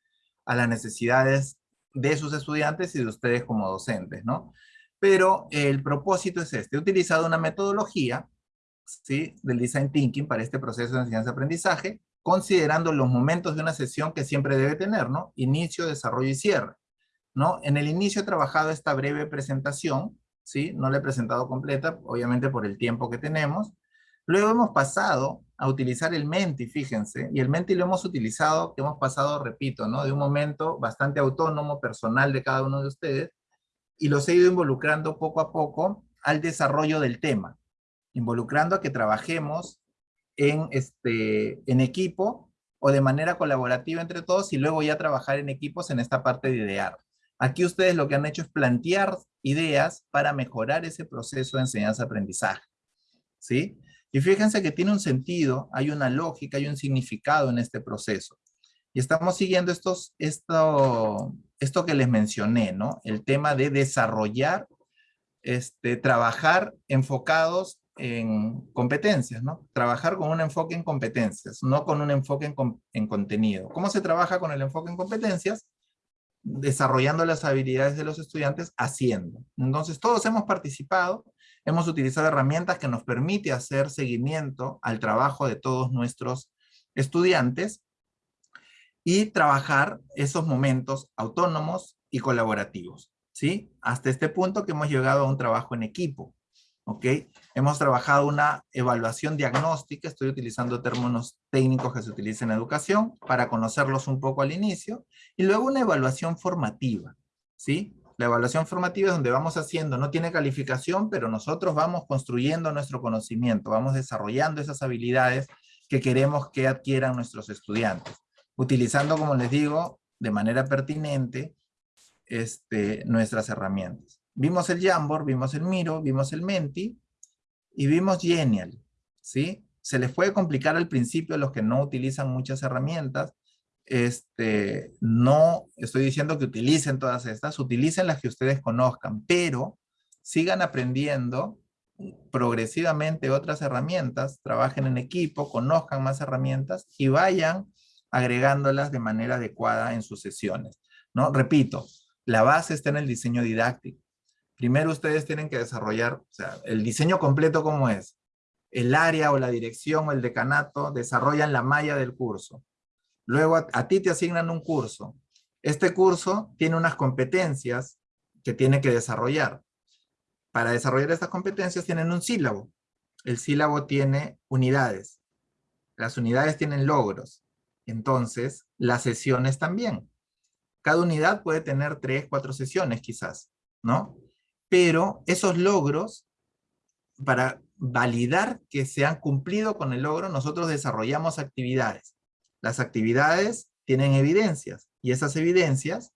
a las necesidades de sus estudiantes y de ustedes como docentes, ¿no? Pero el propósito es este. He utilizado una metodología ¿sí? del Design Thinking para este proceso de enseñanza-aprendizaje, considerando los momentos de una sesión que siempre debe tener, ¿no? Inicio, desarrollo y cierre, ¿no? En el inicio he trabajado esta breve presentación, ¿sí? No la he presentado completa, obviamente por el tiempo que tenemos. Luego hemos pasado a utilizar el Menti, fíjense, y el Menti lo hemos utilizado, que hemos pasado, repito, ¿no? De un momento bastante autónomo, personal de cada uno de ustedes, y los he ido involucrando poco a poco al desarrollo del tema, involucrando a que trabajemos en, este, en equipo o de manera colaborativa entre todos y luego ya trabajar en equipos en esta parte de idear. Aquí ustedes lo que han hecho es plantear ideas para mejorar ese proceso de enseñanza-aprendizaje. ¿Sí? Y fíjense que tiene un sentido, hay una lógica, hay un significado en este proceso. Y estamos siguiendo estos, esto, esto que les mencioné, ¿no? El tema de desarrollar, este, trabajar enfocados en competencias, ¿no? Trabajar con un enfoque en competencias, no con un enfoque en, en contenido. ¿Cómo se trabaja con el enfoque en competencias? Desarrollando las habilidades de los estudiantes haciendo. Entonces, todos hemos participado, hemos utilizado herramientas que nos permite hacer seguimiento al trabajo de todos nuestros estudiantes y trabajar esos momentos autónomos y colaborativos, ¿sí? Hasta este punto que hemos llegado a un trabajo en equipo, ¿ok? Hemos trabajado una evaluación diagnóstica, estoy utilizando términos técnicos que se utilizan en educación para conocerlos un poco al inicio, y luego una evaluación formativa, ¿sí? La evaluación formativa es donde vamos haciendo, no tiene calificación, pero nosotros vamos construyendo nuestro conocimiento, vamos desarrollando esas habilidades que queremos que adquieran nuestros estudiantes, utilizando, como les digo, de manera pertinente este, nuestras herramientas. Vimos el Jamboard, vimos el Miro, vimos el Menti y vimos Genial, ¿sí? Se les puede complicar al principio a los que no utilizan muchas herramientas, este, no estoy diciendo que utilicen todas estas, utilicen las que ustedes conozcan, pero sigan aprendiendo progresivamente otras herramientas, trabajen en equipo, conozcan más herramientas y vayan agregándolas de manera adecuada en sus sesiones. ¿no? Repito, la base está en el diseño didáctico. Primero ustedes tienen que desarrollar, o sea, el diseño completo ¿cómo es? El área o la dirección o el decanato desarrollan la malla del curso. Luego a, a ti te asignan un curso. Este curso tiene unas competencias que tiene que desarrollar. Para desarrollar estas competencias tienen un sílabo. El sílabo tiene unidades. Las unidades tienen logros. Entonces, las sesiones también. Cada unidad puede tener tres, cuatro sesiones quizás, ¿no? Pero esos logros, para validar que se han cumplido con el logro, nosotros desarrollamos actividades. Las actividades tienen evidencias, y esas evidencias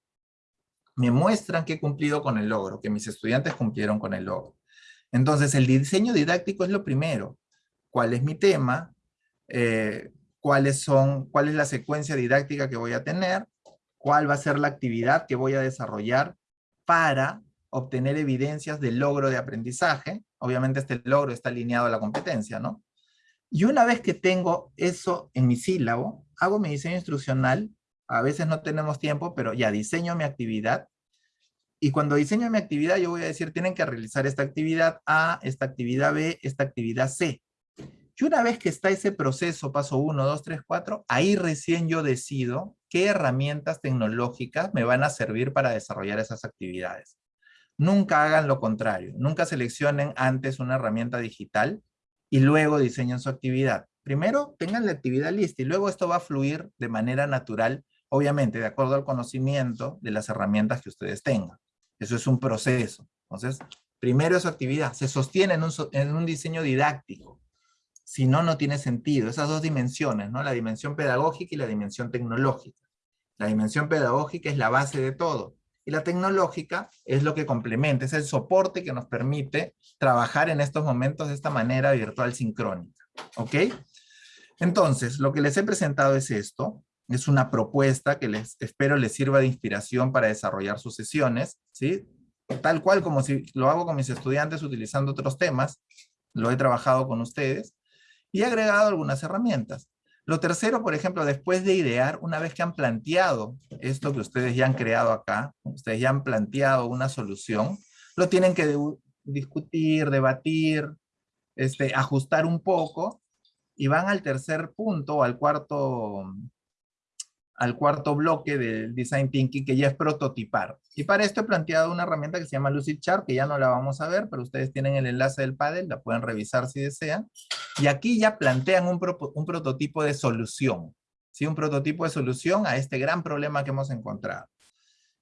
me muestran que he cumplido con el logro, que mis estudiantes cumplieron con el logro. Entonces, el diseño didáctico es lo primero. ¿Cuál es mi tema? Eh, ¿cuáles son, ¿Cuál es la secuencia didáctica que voy a tener? ¿Cuál va a ser la actividad que voy a desarrollar para obtener evidencias del logro de aprendizaje? Obviamente este logro está alineado a la competencia, ¿no? Y una vez que tengo eso en mi sílabo, hago mi diseño instruccional a veces no tenemos tiempo, pero ya diseño mi actividad. Y cuando diseño mi actividad, yo voy a decir, tienen que realizar esta actividad A, esta actividad B, esta actividad C. Y una vez que está ese proceso, paso 1, 2, 3, 4, ahí recién yo decido qué herramientas tecnológicas me van a servir para desarrollar esas actividades. Nunca hagan lo contrario. Nunca seleccionen antes una herramienta digital y luego diseñen su actividad. Primero tengan la actividad lista y luego esto va a fluir de manera natural obviamente de acuerdo al conocimiento de las herramientas que ustedes tengan. Eso es un proceso. Entonces, primero su actividad, se sostiene en un, en un diseño didáctico. Si no, no tiene sentido. Esas dos dimensiones, ¿no? La dimensión pedagógica y la dimensión tecnológica. La dimensión pedagógica es la base de todo. Y la tecnológica es lo que complementa, es el soporte que nos permite trabajar en estos momentos de esta manera virtual sincrónica. ¿Ok? Entonces, lo que les he presentado es esto. Es una propuesta que les espero les sirva de inspiración para desarrollar sus sesiones, ¿sí? Tal cual como si lo hago con mis estudiantes utilizando otros temas, lo he trabajado con ustedes, y he agregado algunas herramientas. Lo tercero, por ejemplo, después de idear, una vez que han planteado esto que ustedes ya han creado acá, ustedes ya han planteado una solución, lo tienen que discutir, debatir, este, ajustar un poco, y van al tercer punto, al cuarto al cuarto bloque del Design Thinking, que ya es prototipar. Y para esto he planteado una herramienta que se llama Lucid Chart, que ya no la vamos a ver, pero ustedes tienen el enlace del panel, la pueden revisar si desean. Y aquí ya plantean un, un prototipo de solución, ¿sí? un prototipo de solución a este gran problema que hemos encontrado.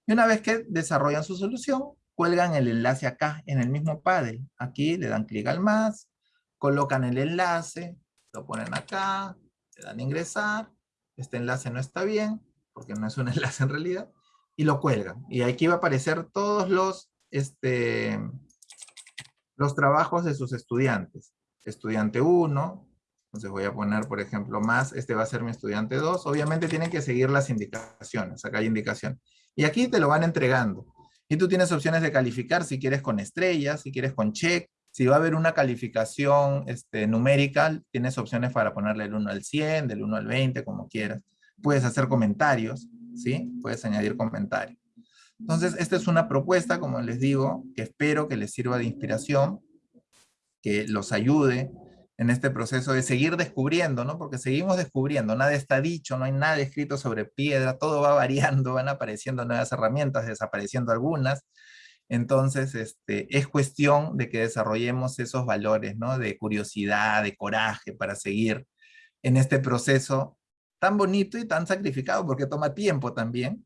Y una vez que desarrollan su solución, cuelgan el enlace acá, en el mismo panel. Aquí le dan clic al más, colocan el enlace, lo ponen acá, le dan ingresar, este enlace no está bien, porque no es un [laughs] enlace en realidad, y lo cuelgan. Y aquí va a aparecer todos los, este, los trabajos de sus estudiantes. Estudiante 1, entonces voy a poner, por ejemplo, más, este va a ser mi estudiante 2. Obviamente tienen que seguir las indicaciones, acá hay indicación. Y aquí te lo van entregando. Y tú tienes opciones de calificar si quieres con estrellas, si quieres con check, si va a haber una calificación este, numérica, tienes opciones para ponerle el 1 al 100, del 1 al 20, como quieras. Puedes hacer comentarios, ¿sí? Puedes añadir comentarios. Entonces, esta es una propuesta, como les digo, que espero que les sirva de inspiración, que los ayude en este proceso de seguir descubriendo, ¿no? Porque seguimos descubriendo, nada está dicho, no hay nada escrito sobre piedra, todo va variando, [laughs] van apareciendo nuevas herramientas, desapareciendo algunas, entonces, este, es cuestión de que desarrollemos esos valores, ¿no? De curiosidad, de coraje para seguir en este proceso tan bonito y tan sacrificado, porque toma tiempo también,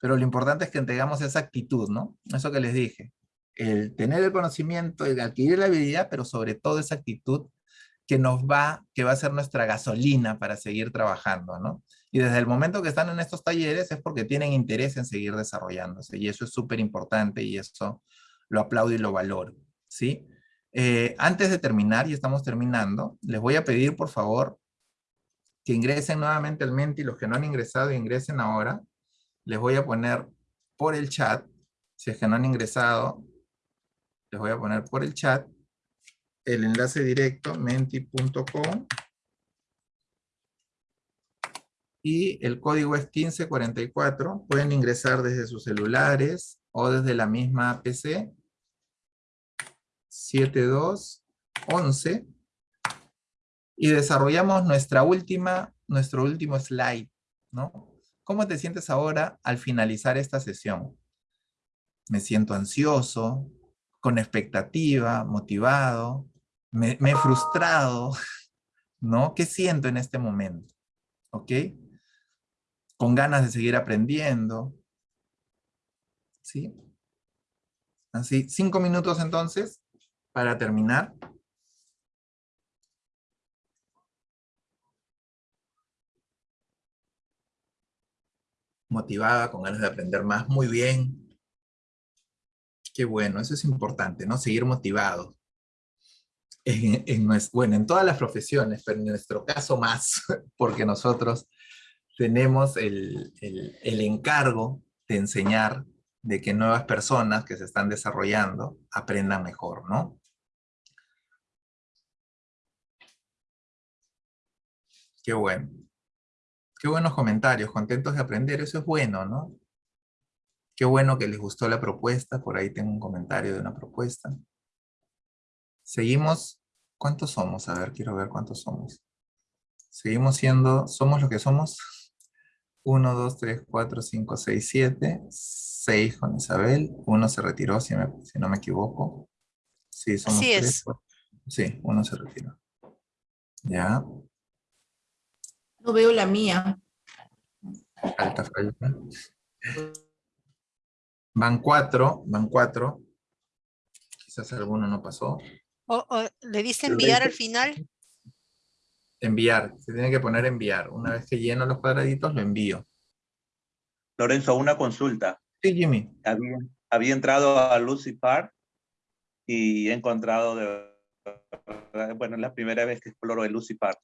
pero lo importante es que tengamos esa actitud, ¿no? Eso que les dije, el tener el conocimiento, el adquirir la habilidad, pero sobre todo esa actitud que nos va, que va a ser nuestra gasolina para seguir trabajando, ¿no? Y desde el momento que están en estos talleres es porque tienen interés en seguir desarrollándose. Y eso es súper importante y eso lo aplaudo y lo valoro. ¿sí? Eh, antes de terminar, y estamos terminando, les voy a pedir por favor que ingresen nuevamente al Menti. Los que no han ingresado, ingresen ahora. Les voy a poner por el chat, si es que no han ingresado, les voy a poner por el chat el enlace directo menti.com y el código es 1544. Pueden ingresar desde sus celulares o desde la misma PC. 7211 y desarrollamos nuestra última, nuestro último slide, ¿no? ¿Cómo te sientes ahora al finalizar esta sesión? Me siento ansioso, con expectativa, motivado, me, he frustrado, [laughs] ¿no? ¿Qué siento en este momento? ¿Ok? Con ganas de seguir aprendiendo. ¿Sí? Así, cinco minutos entonces para terminar. Motivada, con ganas de aprender más. Muy bien. Qué bueno, eso es importante, ¿no? Seguir motivado. En, en bueno, en todas las profesiones, pero en nuestro caso más, [laughs] porque nosotros tenemos el, el- encargo de enseñar de que nuevas personas que se están desarrollando aprendan mejor, ¿no? Qué bueno. Qué buenos comentarios, contentos de aprender, eso es bueno, ¿no? Qué bueno que les gustó la propuesta, por ahí tengo un comentario de una propuesta. Seguimos, ¿cuántos somos? A ver, quiero ver cuántos somos. Seguimos siendo, ¿somos lo que somos? 1, 2, 3, 4, 5, 6, 7. 6 con Isabel. Uno se retiró, si, me- si no me equivoco. Sí, somos Así tres, es. Sí, uno se retiró. Ya, No veo la mía. falta, falta. Van cuatro, van cuatro. Quizás alguno no pasó. O- o, ¿Le Lo enviar al final? Enviar, se tiene que poner enviar. Una vez que lleno los cuadraditos, lo envío. Lorenzo, una consulta. Sí, Jimmy. Había, había entrado a Lucy Park y he encontrado, de, bueno, es la primera vez que exploro el Lucy Park.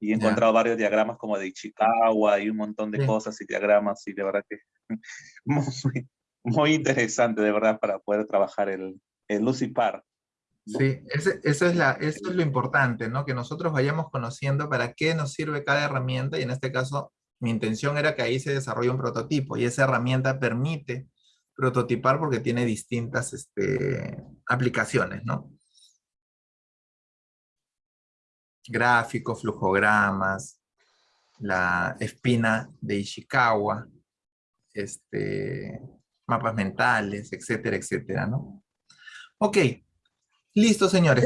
Y he encontrado varios diagramas como de Ichikawa y un montón de Sí. cosas y diagramas y de verdad que [laughs] muy, muy interesante de verdad para poder trabajar el, el Lucy Park. Sí, eso es lo importante, ¿no? Que nosotros vayamos conociendo para qué nos sirve cada herramienta y en este caso mi intención era que ahí se desarrolle un prototipo y esa herramienta permite prototipar porque tiene distintas este, aplicaciones, ¿no? Gráficos, flujogramas, la espina de Ishikawa, este, mapas mentales, etcétera, etcétera, ¿no? Ok, listo señores.